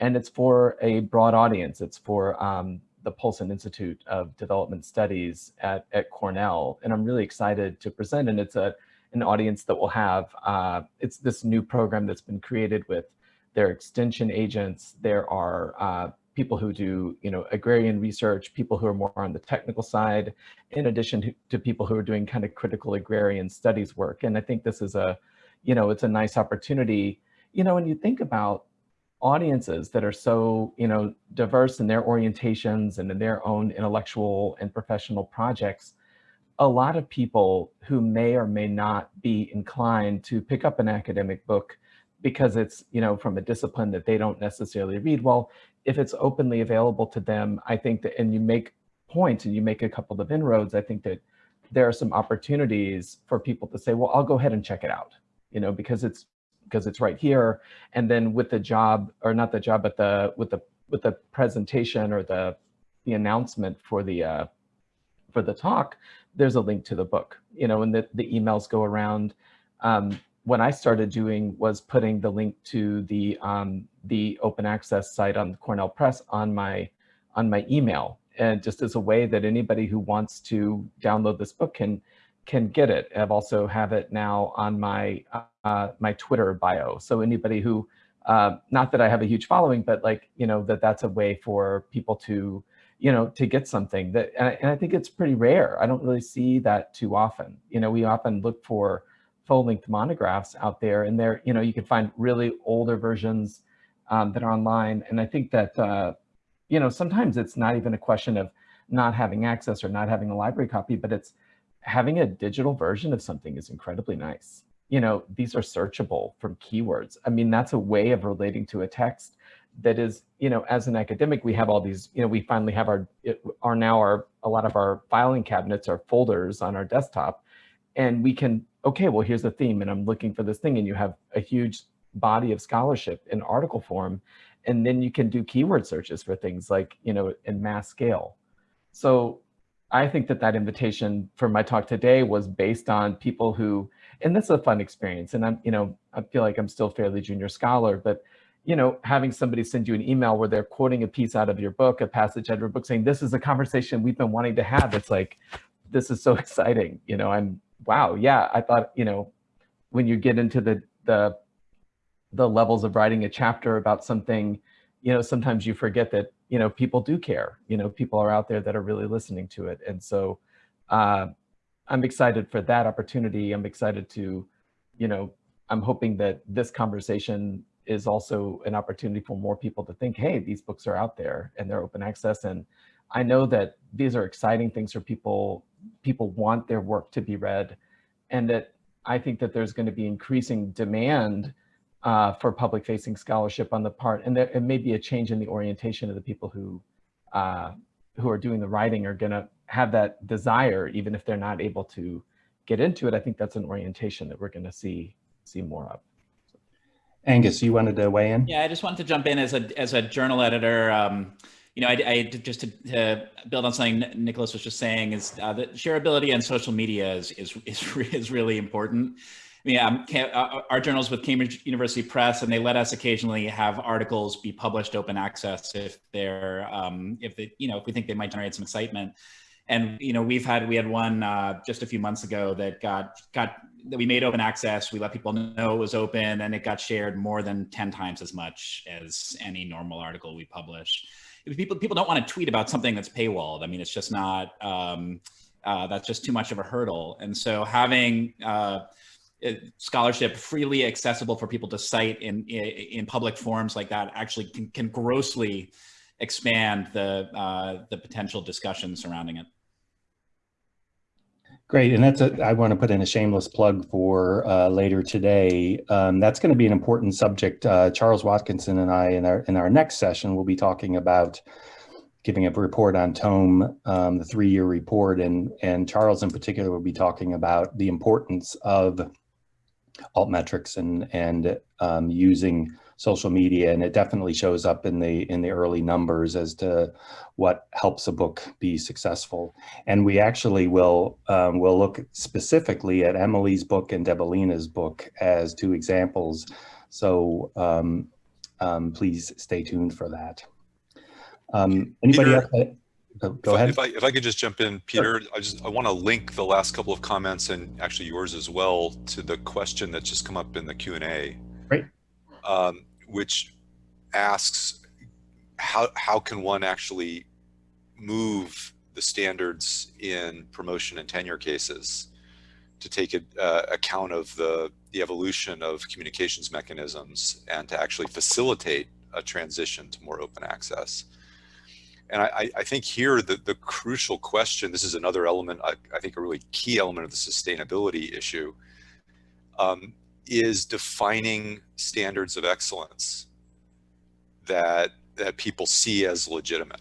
And it's for a broad audience. It's for um, the Polson Institute of Development Studies at, at Cornell. And I'm really excited to present. And it's a an audience that will have, uh, it's this new program that's been created with their extension agents. There are uh, people who do, you know, agrarian research, people who are more on the technical side, in addition to, to, people who are doing kind of critical agrarian studies work. And I think this is a, you know, it's a nice opportunity, you know, when you think about audiences that are so, you know, diverse in their orientations and in their own intellectual and professional projects, a lot of people who may or may not be inclined to pick up an academic book because it's, you know, from a discipline that they don't necessarily read. Well, if it's openly available to them, I think that, and you make points and you make a couple of inroads, I think that there are some opportunities for people to say, well, I'll go ahead and check it out, you know, because it's, because it's right here. And then with the job, or not the job, but the, with the, with the presentation or the, the announcement for the, uh, for the talk, there's a link to the book, you know, and the, the emails go around. Um, what I started doing was putting the link to the um, the open access site on the Cornell Press on my on my email, and just as a way that anybody who wants to download this book can can get it. I've also have it now on my uh, my Twitter bio. So anybody who, uh, not that I have a huge following, but like you know that that's a way for people to you know, to get something that, and I, and I, think it's pretty rare. I don't really see that too often. You know, we often look for full length monographs out there and there, you know, you can find really older versions um, that are online. And I think that, uh, you know, sometimes it's not even a question of not having access or not having a library copy, but it's having a digital version of something is incredibly nice. You know, these are searchable from keywords. I mean, that's a way of relating to a text that is, you know, as an academic, we have all these, you know, we finally have our, are now our, a lot of our filing cabinets are folders on our desktop. And we can, okay, well, here's the theme and I'm looking for this thing and you have a huge body of scholarship in article form. And then you can do keyword searches for things like, you know, in mass scale. So I think that that invitation for my talk today was based on people who, and this is a fun experience. And I'm, you know, I feel like I'm still fairly junior scholar, but you know, having somebody send you an email where they're quoting a piece out of your book, a passage out of your book saying, this is a conversation we've been wanting to have. It's like, this is so exciting. You know, I'm, wow, yeah, I thought, you know, when you get into the, the, the levels of writing a chapter about something, you know, sometimes you forget that, you know, people do care, you know, people are out there that are really listening to it. And so uh, I'm excited for that opportunity. I'm excited to, you know, I'm hoping that this conversation is also an opportunity for more people to think, hey, these books are out there and they're open access. And I know that these are exciting things for people. People want their work to be read. And that I think that there's going to be increasing demand uh, for public facing scholarship on the part, and there it may be a change in the orientation of the people who uh, who are doing the writing are going to have that desire, even if they're not able to get into it. I think that's an orientation that we're going to see see more of. Angus, you wanted to weigh in? Yeah, I just wanted to jump in as a as a journal editor. Um, you know, I, I just to, to, build on something Nicholas was just saying is uh, that shareability and social media is is is, is really important. I mean, um, uh, our journals with Cambridge University Press, and they let us occasionally have articles be published open access if they're um, if they you know if we think they might generate some excitement. And you know, we've had we had one uh, just a few months ago that got got that we made open access. We let people know it was open, and it got shared more than ten times as much as any normal article we publish. People people don't want to tweet about something that's paywalled. I mean, it's just not. Um, uh, that's just too much of a hurdle. And so having uh, scholarship freely accessible for people to cite in in public forums like that actually can, can grossly expand the uh, the potential discussion surrounding it. Great, and that's a, I want to put in a shameless plug for uh, later today. Um, that's going to be an important subject. Uh, Charles Watkinson and I, in our in our next session, will be talking about giving a report on Tome, um, the three-year report, and and Charles in particular will be talking about the importance of altmetrics and and um, using social media and it definitely shows up in the in the early numbers as to what helps a book be successful. And we actually will um, will look specifically at Emily's book and Deboleena's book as two examples. So um, um, please stay tuned for that. Um, anybody Peter, else go if ahead. I, if I, if I could just jump in Peter sure. I just I want to link the last couple of comments and actually yours as well to the question that's just come up in the Q&A Great um, which asks how, how can one actually move the standards in promotion and tenure cases to take a, uh, account of the, the evolution of communications mechanisms and to actually facilitate a transition to more open access. And I, I think here the, the crucial question, this is another element, I, I think a really key element of the sustainability issue, um, is defining standards of excellence that that people see as legitimate.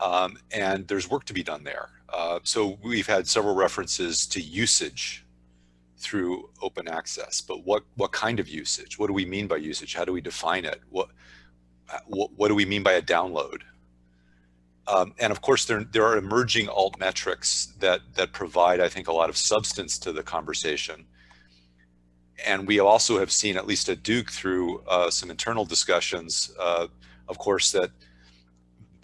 Um, and there's work to be done there. Uh, so we've had several references to usage through open access, but what what kind of usage? What do we mean by usage? How do we define it? What what, what do we mean by a download? Um, and of course, there, there are emerging alt metrics that, that provide, I think, a lot of substance to the conversation and we also have seen, at least at Duke, through uh, some internal discussions, uh, of course, that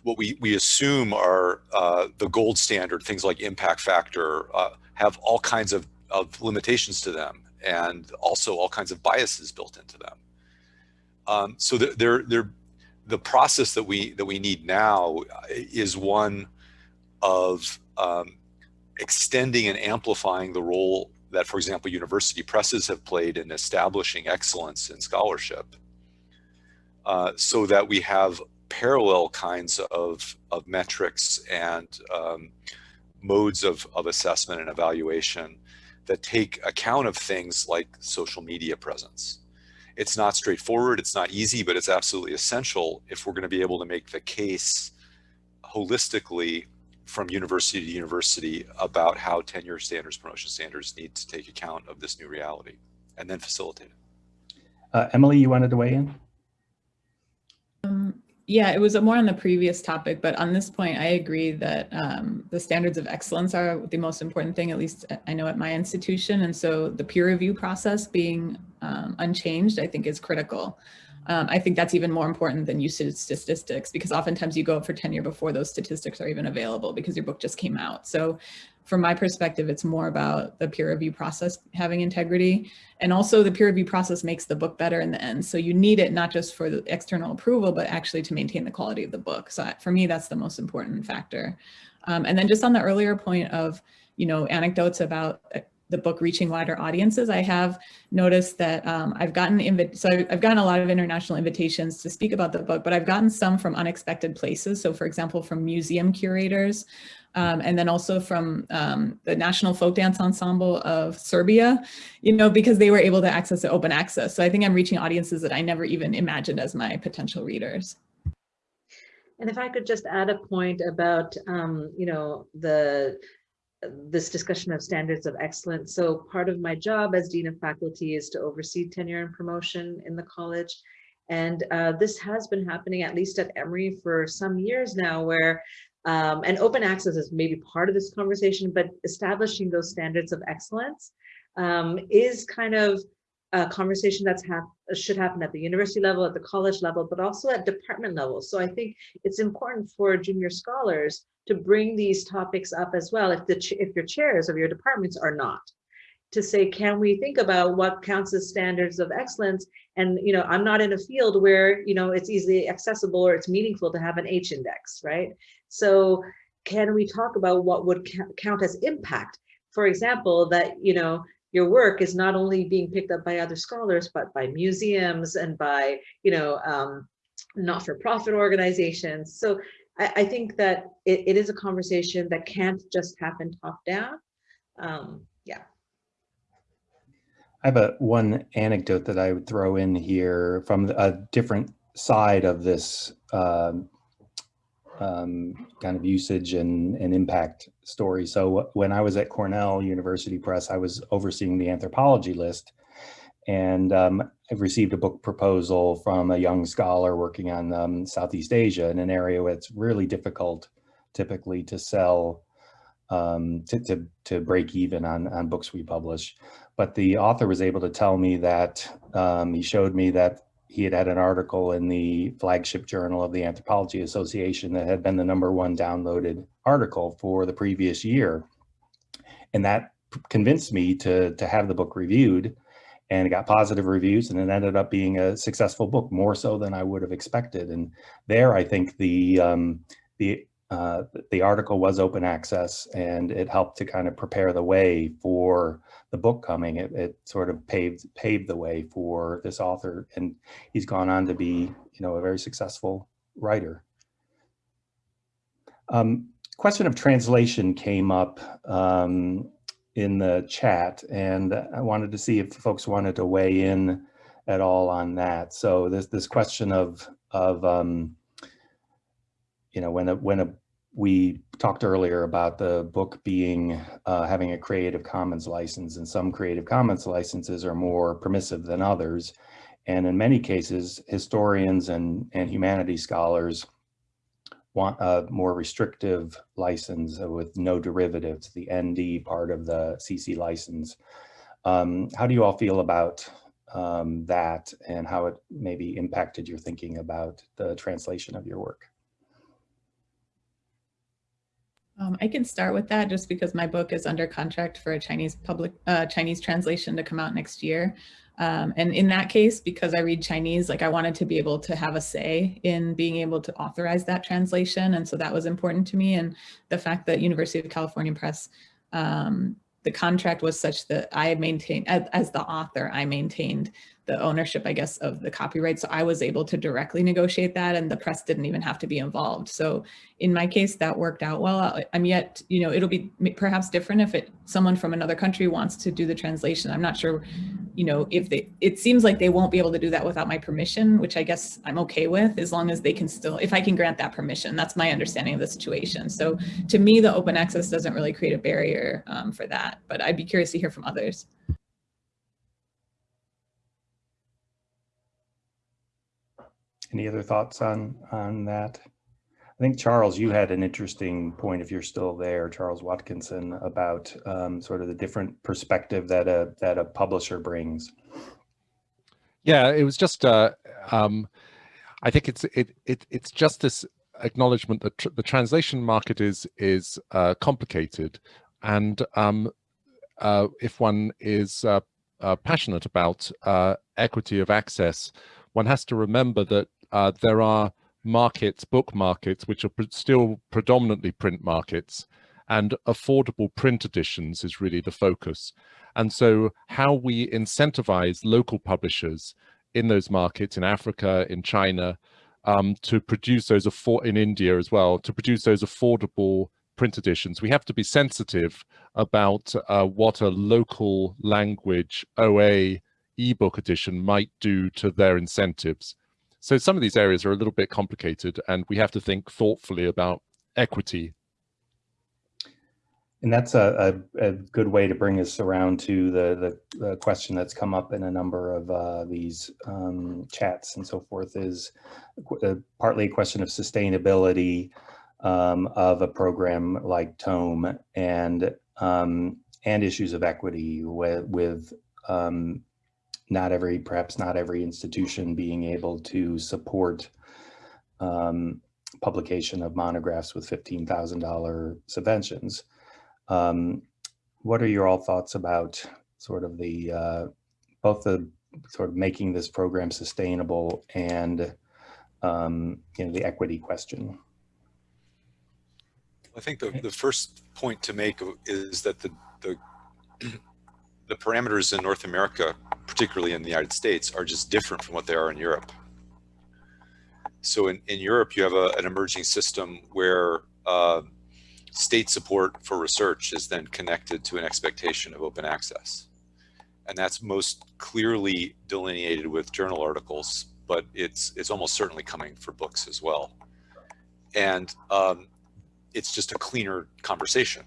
what we, we assume are uh, the gold standard, things like impact factor, uh, have all kinds of, of limitations to them and also all kinds of biases built into them. Um, so they're, they're, the process that we, that we need now is one of um, extending and amplifying the role that, for example, university presses have played in establishing excellence in scholarship. uh, so that we have parallel kinds of, of metrics and um, modes of, of assessment and evaluation that take account of things like social media presence. It's not straightforward, it's not easy, but it's absolutely essential if we're going to be able to make the case holistically from university to university about how tenure standards, promotion standards need to take account of this new reality and then facilitate it. Uh, Emily, you wanted to weigh in? Um, yeah, it was more on the previous topic, but on this point, I agree that um, the standards of excellence are the most important thing, at least I know at my institution. And so the peer review process being um, unchanged, I think is critical. Um, I think that's even more important than usage statistics because oftentimes you go for tenure before those statistics are even available because your book just came out. So from my perspective, it's more about the peer review process having integrity. And also the peer review process makes the book better in the end. So you need it not just for the external approval, but actually to maintain the quality of the book. So for me, that's the most important factor. Um, and then just on the earlier point of, you know, anecdotes about uh, the book reaching wider audiences, I have noticed that um, I've gotten so I've gotten a lot of international invitations to speak about the book, but I've gotten some from unexpected places. So for example, from museum curators, um, and then also from um, the National Folk Dance Ensemble of Serbia, you know, because they were able to access it open access. So I think I'm reaching audiences that I never even imagined as my potential readers. And if I could just add a point about, um, you know, the this discussion of standards of excellence. So part of my job as Dean of Faculty is to oversee tenure and promotion in the college. And uh, this has been happening at least at Emory for some years now where um, and open access is maybe part of this conversation, but establishing those standards of excellence um, is kind of a conversation that's hap should happen at the university level, at the college level, but also at department level. So I think it's important for junior scholars to bring these topics up as well if the if your chairs of your departments are not to say, can we think about what counts as standards of excellence? And, you know, I'm not in a field where, you know, it's easily accessible or it's meaningful to have an H index, right? So can we talk about what would count as impact? For example, that, you know, your work is not only being picked up by other scholars, but by museums and by, you know, um, not-for-profit organizations. So I, I, think that it, it is a conversation that can't just happen top down. Um, yeah. I have a one anecdote that I would throw in here from a different side of this um, um, kind of usage and, and impact story. So when I was at Cornell University Press, I was overseeing the anthropology list and um, I've received a book proposal from a young scholar working on um, Southeast Asia in an area where it's really difficult typically to sell, um, to, to, to break even on, on books we publish. But the author was able to tell me that um, he showed me that he had had an article in the flagship journal of the Anthropology Association that had been the number one downloaded article for the previous year. And that convinced me to, to have the book reviewed and it got positive reviews and it ended up being a successful book more so than I would have expected. And there, I think the, um, the uh, the article was open access and it helped to kind of prepare the way for the book coming. It, it, sort of paved paved the way for this author and he's gone on to be, you know, a very successful writer. Um, question of translation came up um, in the chat and I wanted to see if folks wanted to weigh in at all on that. So this this question of of um, you know, when a when a we talked earlier about the book being uh, having a Creative Commons license and some Creative Commons licenses are more permissive than others. And in many cases, historians and, and humanities scholars want a more restrictive license with no derivatives, the ND part of the CC license. Um, how do you all feel about um, that and how it maybe impacted your thinking about the translation of your work? Um, I can start with that just because my book is under contract for a Chinese public uh, Chinese translation to come out next year. Um, and in that case, because I read Chinese, like I wanted to be able to have a say in being able to authorize that translation. And so that was important to me. And the fact that University of California Press um, the contract was such that I maintained, as, as the author, I maintained the ownership, I guess, of the copyright. So I was able to directly negotiate that and the press didn't even have to be involved. So in my case, that worked out well. I'm yet, you know, it'll be perhaps different if it, someone from another country wants to do the translation. I'm not sure, you know, if they, it seems like they won't be able to do that without my permission, which I guess I'm okay with, as long as they can still, if I can grant that permission, that's my understanding of the situation. So to me, the open access doesn't really create a barrier um, for that, but I'd be curious to hear from others. Any other thoughts on, on that? I think Charles, you had an interesting point, if you're still there, Charles Watkinson, about um, sort of the different perspective that a, that a publisher brings. Yeah, it was just, uh, um, I think it's, it, it, it's just this acknowledgement that tr the translation market is, is uh, complicated. And um, uh, if one is uh, uh, passionate about uh, equity of access, one has to remember that uh, there are markets, book markets, which are pr still predominantly print markets, and affordable print editions is really the focus. And so how we incentivize local publishers in those markets, in Africa, in China, um, to produce those, affor in India as well, to produce those affordable print editions. We have to be sensitive about uh, what a local language OA ebook edition might do to their incentives. So some of these areas are a little bit complicated and we have to think thoughtfully about equity. And that's a, a, a good way to bring us around to the, the, the question that's come up in a number of uh, these um, chats and so forth is uh, partly a question of sustainability um, of a program like Tome and um, and issues of equity with, with um, not every, perhaps not every institution being able to support um, publication of monographs with $15,000 subventions. Um, what are your all thoughts about sort of the, uh, both the sort of making this program sustainable and, um, you know, the equity question? I think the, the first point to make is that the, the, the parameters in North America, particularly in the United States, are just different from what they are in Europe. So in, in Europe, you have a, an emerging system where uh, state support for research is then connected to an expectation of open access. And that's most clearly delineated with journal articles, but it's, it's almost certainly coming for books as well. And um, it's just a cleaner conversation.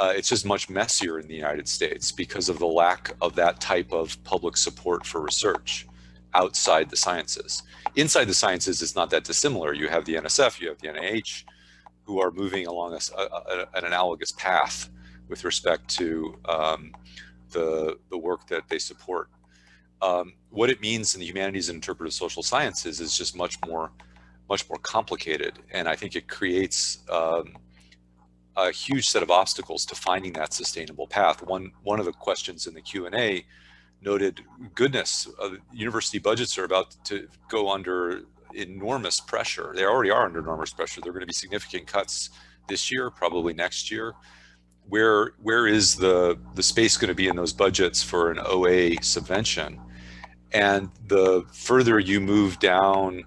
Uh, it's just much messier in the United States because of the lack of that type of public support for research outside the sciences. Inside the sciences, it's not that dissimilar. You have the NSF, you have the NIH, who are moving along a, a, an analogous path with respect to um, the, the work that they support. Um, what it means in the humanities and interpretive social sciences is just much more much more complicated. And I think it creates um, a huge set of obstacles to finding that sustainable path. One, one of the questions in the Q&A noted, goodness, uh, university budgets are about to go under enormous pressure. They already are under enormous pressure. There are going to be significant cuts this year, probably next year. Where, where is the, the space going to be in those budgets for an OA subvention? And the further you move down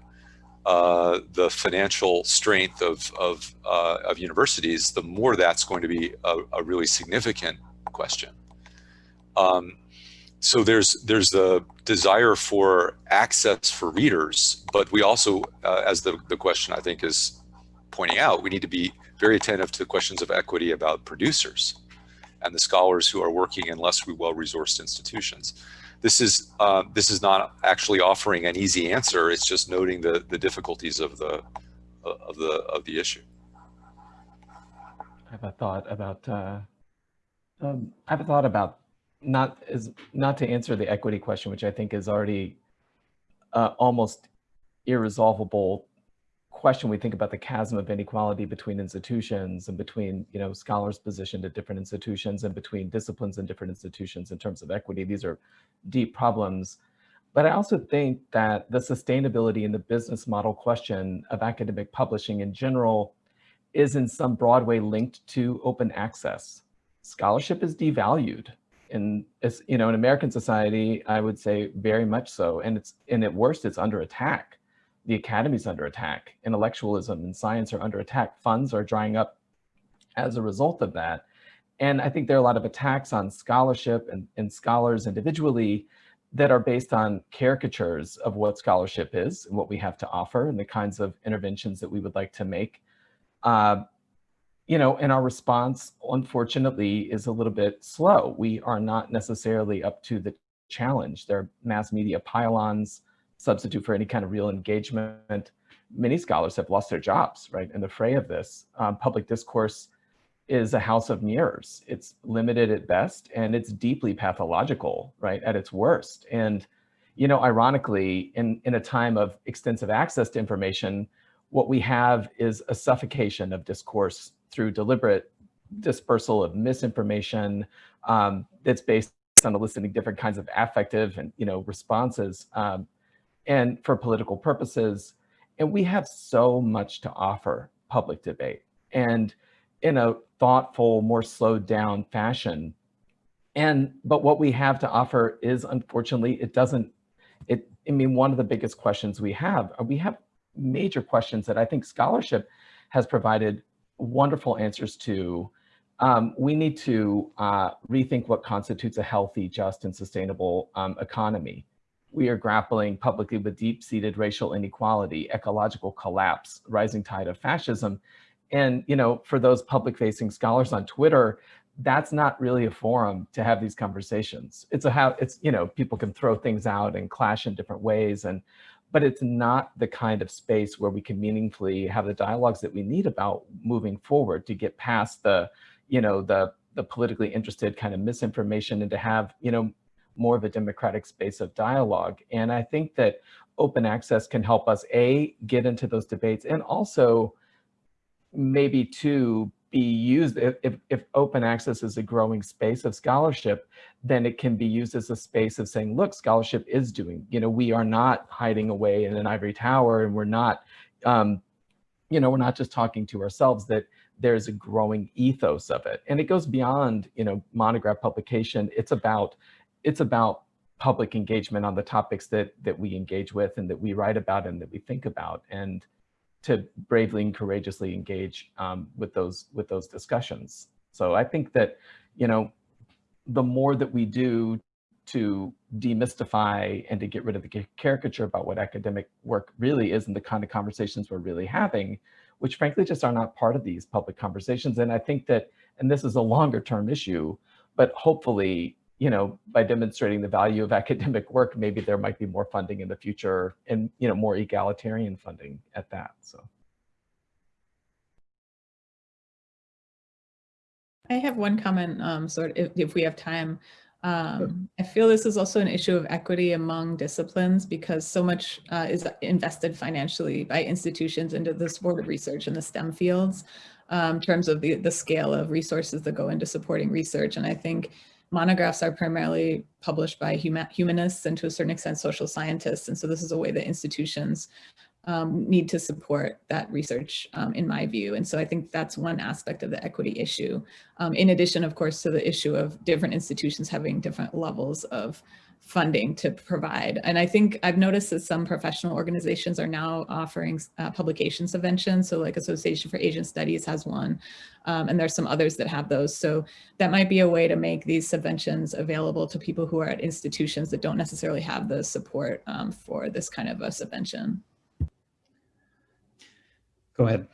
uh, the financial strength of, of, uh, of universities, the more that's going to be a, a really significant question. Um, so there's, there's the desire for access for readers, but we also, uh, as the, the question I think is pointing out, we need to be very attentive to the questions of equity about producers and the scholars who are working in less well-resourced institutions this is uh, this is not actually offering an easy answer. It's just noting the the difficulties of the of the of the issue. I have a thought about uh, um, I have a thought about not is not to answer the equity question, which I think is already uh, almost irresolvable question, we think about the chasm of inequality between institutions and between, you know, scholars positioned at different institutions and between disciplines and different institutions in terms of equity. These are deep problems. But I also think that the sustainability and the business model question of academic publishing in general is in some broad way linked to open access. scholarship is devalued. in, you know, in American society, I would say very much so. And it's, and at worst, it's under attack. The academy's under attack. Intellectualism and science are under attack. Funds are drying up as a result of that. And I think there are a lot of attacks on scholarship and, and scholars individually that are based on caricatures of what scholarship is and what we have to offer and the kinds of interventions that we would like to make. Uh, you know, and our response, unfortunately, is a little bit slow. We are not necessarily up to the challenge. There are mass media pylons, substitute for any kind of real engagement. Many scholars have lost their jobs, right, in the fray of this. Um, public discourse is a house of mirrors. It's limited at best and it's deeply pathological, right, at its worst. And, you know, ironically, in, in a time of extensive access to information, what we have is a suffocation of discourse through deliberate dispersal of misinformation um, that's based on eliciting different kinds of affective and, you know, responses um, and for political purposes. And we have so much to offer public debate. And in a thoughtful, more slowed down fashion. And, but what we have to offer is unfortunately, it doesn't, it, I mean, one of the biggest questions we have, uh, we have major questions that I think scholarship has provided wonderful answers to. Um, we need to uh, rethink what constitutes a healthy, just, and sustainable um, economy. We are grappling publicly with deep-seated racial inequality, ecological collapse, rising tide of fascism, and, you know, for those public facing scholars on Twitter, that's not really a forum to have these conversations. It's a how it's, you know, people can throw things out and clash in different ways. And, but it's not the kind of space where we can meaningfully have the dialogues that we need about moving forward to get past the, you know, the, the politically interested kind of misinformation and to have, you know, more of a democratic space of dialogue. And I think that open access can help us, A, get into those debates and also maybe to be used, if, if, if, open access is a growing space of scholarship, then it can be used as a space of saying, look, scholarship is doing, you know, we are not hiding away in an ivory tower and we're not, um, you know, we're not just talking to ourselves that there's a growing ethos of it. And it goes beyond, you know, monograph publication. It's about, it's about public engagement on the topics that, that we engage with and that we write about and that we think about. And, to bravely and courageously engage um, with those with those discussions. So I think that, you know, the more that we do to demystify and to get rid of the caricature about what academic work really is and the kind of conversations we're really having, which frankly just are not part of these public conversations. And I think that, and this is a longer term issue, but hopefully you know, by demonstrating the value of academic work, maybe there might be more funding in the future and, you know, more egalitarian funding at that, so. I have one comment, um, sort of, if, if we have time. Um, I feel this is also an issue of equity among disciplines because so much uh, is invested financially by institutions into the support of research in the STEM fields um, in terms of the, the scale of resources that go into supporting research. And I think monographs are primarily published by humanists and to a certain extent social scientists. And so this is a way that institutions um, need to support that research um, in my view. And so I think that's one aspect of the equity issue. Um, in addition, of course, to the issue of different institutions having different levels of funding to provide. And I think I've noticed that some professional organizations are now offering uh, publication subventions. So like Association for Asian Studies has one, um, and there's some others that have those. So that might be a way to make these subventions available to people who are at institutions that don't necessarily have the support um, for this kind of a subvention. Go ahead.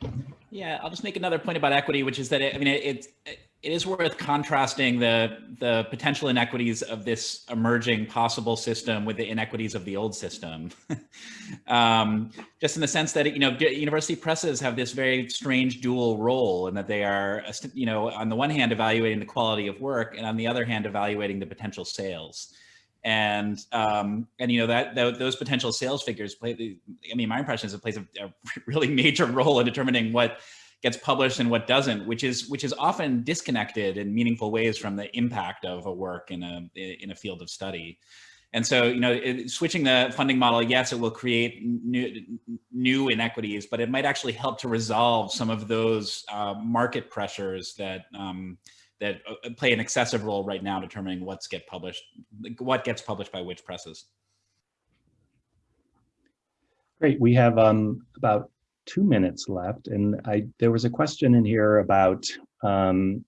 Yeah, I'll just make another point about equity, which is that, it, I mean, it, it it is worth contrasting the the potential inequities of this emerging possible system with the inequities of the old system. um, just in the sense that, you know, university presses have this very strange dual role in that they are, you know, on the one hand, evaluating the quality of work and on the other hand, evaluating the potential sales. And, um, and, you know, that, that those potential sales figures play, I mean, my impression is it plays a, a really major role in determining what gets published and what doesn't, which is which is often disconnected in meaningful ways from the impact of a work in a in a field of study. And so, you know, it, switching the funding model, yes, it will create new, new inequities, but it might actually help to resolve some of those uh, market pressures that um, that uh, play an excessive role right now determining what's get published, what gets published by which presses. Great. We have um, about two minutes left, and I there was a question in here about um,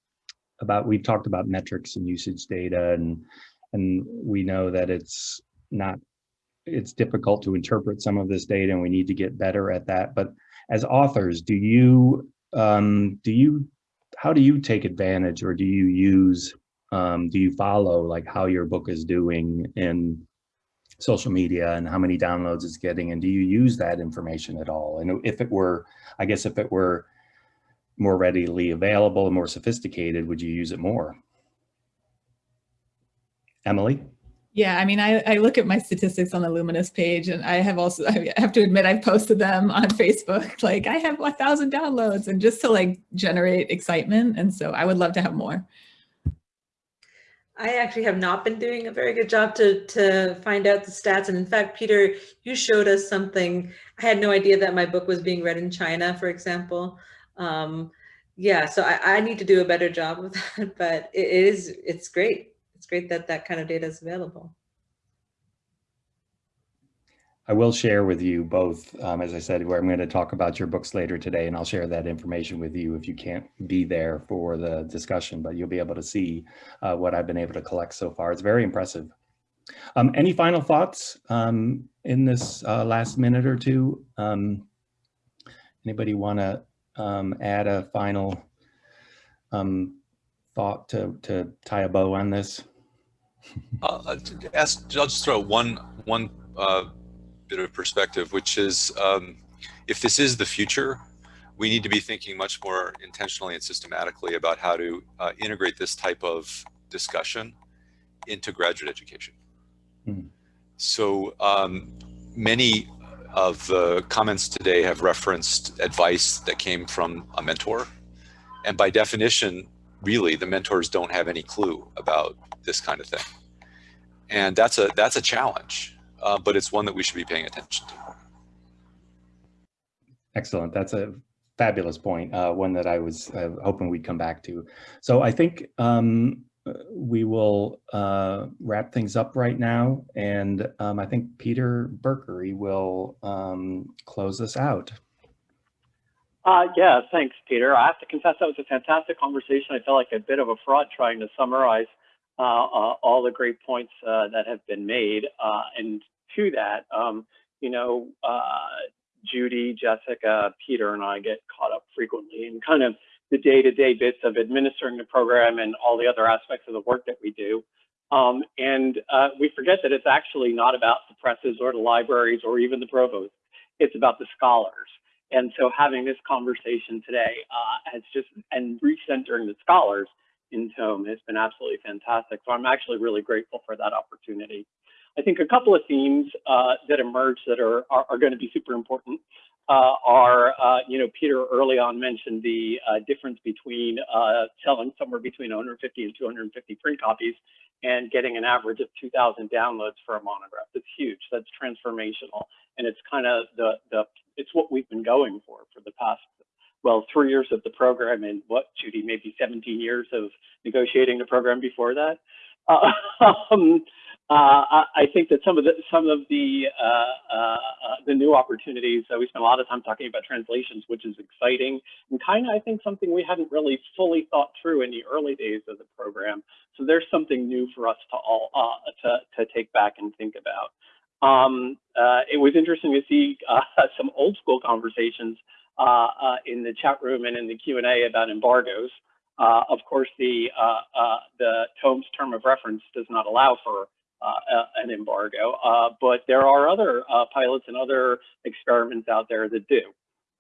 about we've talked about metrics and usage data, and and we know that it's not it's difficult to interpret some of this data, and we need to get better at that. But as authors, do you um, do you how do you take advantage, or do you use um, do you follow like how your book is doing in social media and how many downloads it's getting and do you use that information at all and if it were i guess if it were more readily available and more sophisticated would you use it more emily yeah, I mean, I, I look at my statistics on the Luminos page and I have also, I have to admit, I've posted them on Facebook. Like I have a thousand downloads and just to like generate excitement. And so I would love to have more. I actually have not been doing a very good job to, to find out the stats. And in fact, Peter, you showed us something. I had no idea that my book was being read in China, for example. Um, yeah, so I, I need to do a better job of that, but it is, it's great. It's great that that kind of data is available. I will share with you both, um, as I said, where I'm going to talk about your books later today, and I'll share that information with you if you can't be there for the discussion, but you'll be able to see uh, what I've been able to collect so far. It's very impressive. Um, any final thoughts um, in this uh, last minute or two? Um, anybody want to um, add a final um, thought to, to tie a bow on this? Uh, ask, I'll just throw one, one uh, bit of perspective, which is um, if this is the future, we need to be thinking much more intentionally and systematically about how to uh, integrate this type of discussion into graduate education. Mm. So um, many of the comments today have referenced advice that came from a mentor. And by definition, really, the mentors don't have any clue about this kind of thing. And that's a, that's a challenge uh, but it's one that we should be paying attention to. Excellent. That's a fabulous point, uh, one that I was uh, hoping we'd come back to. So I think um, we will uh, wrap things up right now. And um, I think Peter Berkery will um, close us out. Uh, yeah, thanks, Peter. I have to confess that was a fantastic conversation. I felt like a bit of a fraud trying to summarize uh, uh, all the great points uh, that have been made. Uh, and to that, um, you know, uh, Judy, Jessica, Peter, and I get caught up frequently in kind of the day-to-day -day bits of administering the program and all the other aspects of the work that we do. Um, and uh, we forget that it's actually not about the presses or the libraries or even the provost. It's about the scholars. And so having this conversation today uh, has just, and recentering the scholars in Tome has been absolutely fantastic. So I'm actually really grateful for that opportunity. I think a couple of themes uh, that emerge that are, are, are going to be super important uh, are, uh, you know, Peter early on mentioned the uh, difference between uh, selling somewhere between 150 and 250 print copies and getting an average of 2,000 downloads for a monograph. That's huge. That's transformational. And it's kind of the, the, it's what we've been going for for the past, well, three years of the program and what, Judy, maybe 17 years of negotiating the program before that. Uh, uh, I think that some of the some of the uh, uh, the new opportunities. we spent a lot of time talking about translations, which is exciting and kind of I think something we hadn't really fully thought through in the early days of the program. So there's something new for us to all uh, to to take back and think about. Um, uh, it was interesting to see uh, some old school conversations in the chat room and in the Q and A about embargoes. of course, the the Tome's term of reference does not allow for uh, an embargo, uh, but there are other uh, pilots and other experiments out there that do.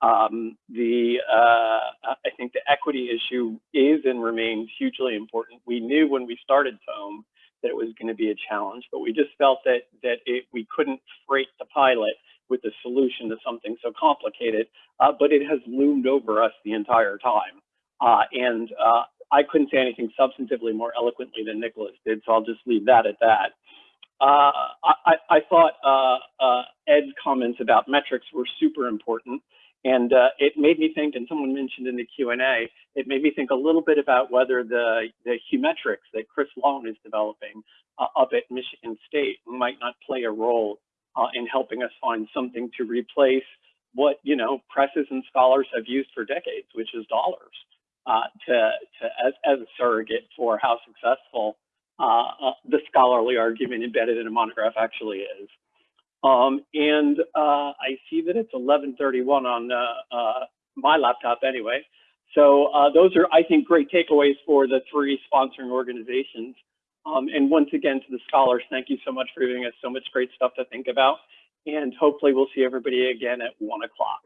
Um, the I think the equity issue is and remains hugely important. We knew when we started Tome that it was going to be a challenge, but we just felt that that it, we couldn't freight the pilot with the solution to something so complicated, uh, but it has loomed over us the entire time. Uh, and uh, I couldn't say anything substantively more eloquently than Nicholas did, so I'll just leave that at that. Uh, I, I, thought uh, uh, Ed's comments about metrics were super important. And uh, it made me think, and someone mentioned in the Q&A, it made me think a little bit about whether the, the Humetrics that Chris Long is developing uh, up at Michigan State might not play a role in helping us find something to replace what, you know, presses and scholars have used for decades, which is dollars, to, to as, as a surrogate for how successful uh, uh, the scholarly argument embedded in a monograph actually is. Um, and uh, I see that it's 11:31 on uh, uh, my laptop anyway. So uh, those are, I think, great takeaways for the three sponsoring organizations. Um, and once again, to the scholars, thank you so much for giving us so much great stuff to think about. And hopefully we'll see everybody again at one o'clock.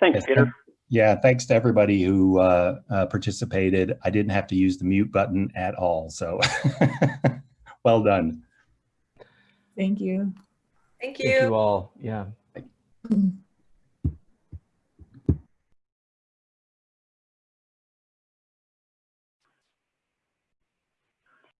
Thanks, Yes, Peter. Yeah, thanks to everybody who uh, uh, participated. I didn't have to use the mute button at all, so well done. Thank you. Thank you. Thank you all. Yeah.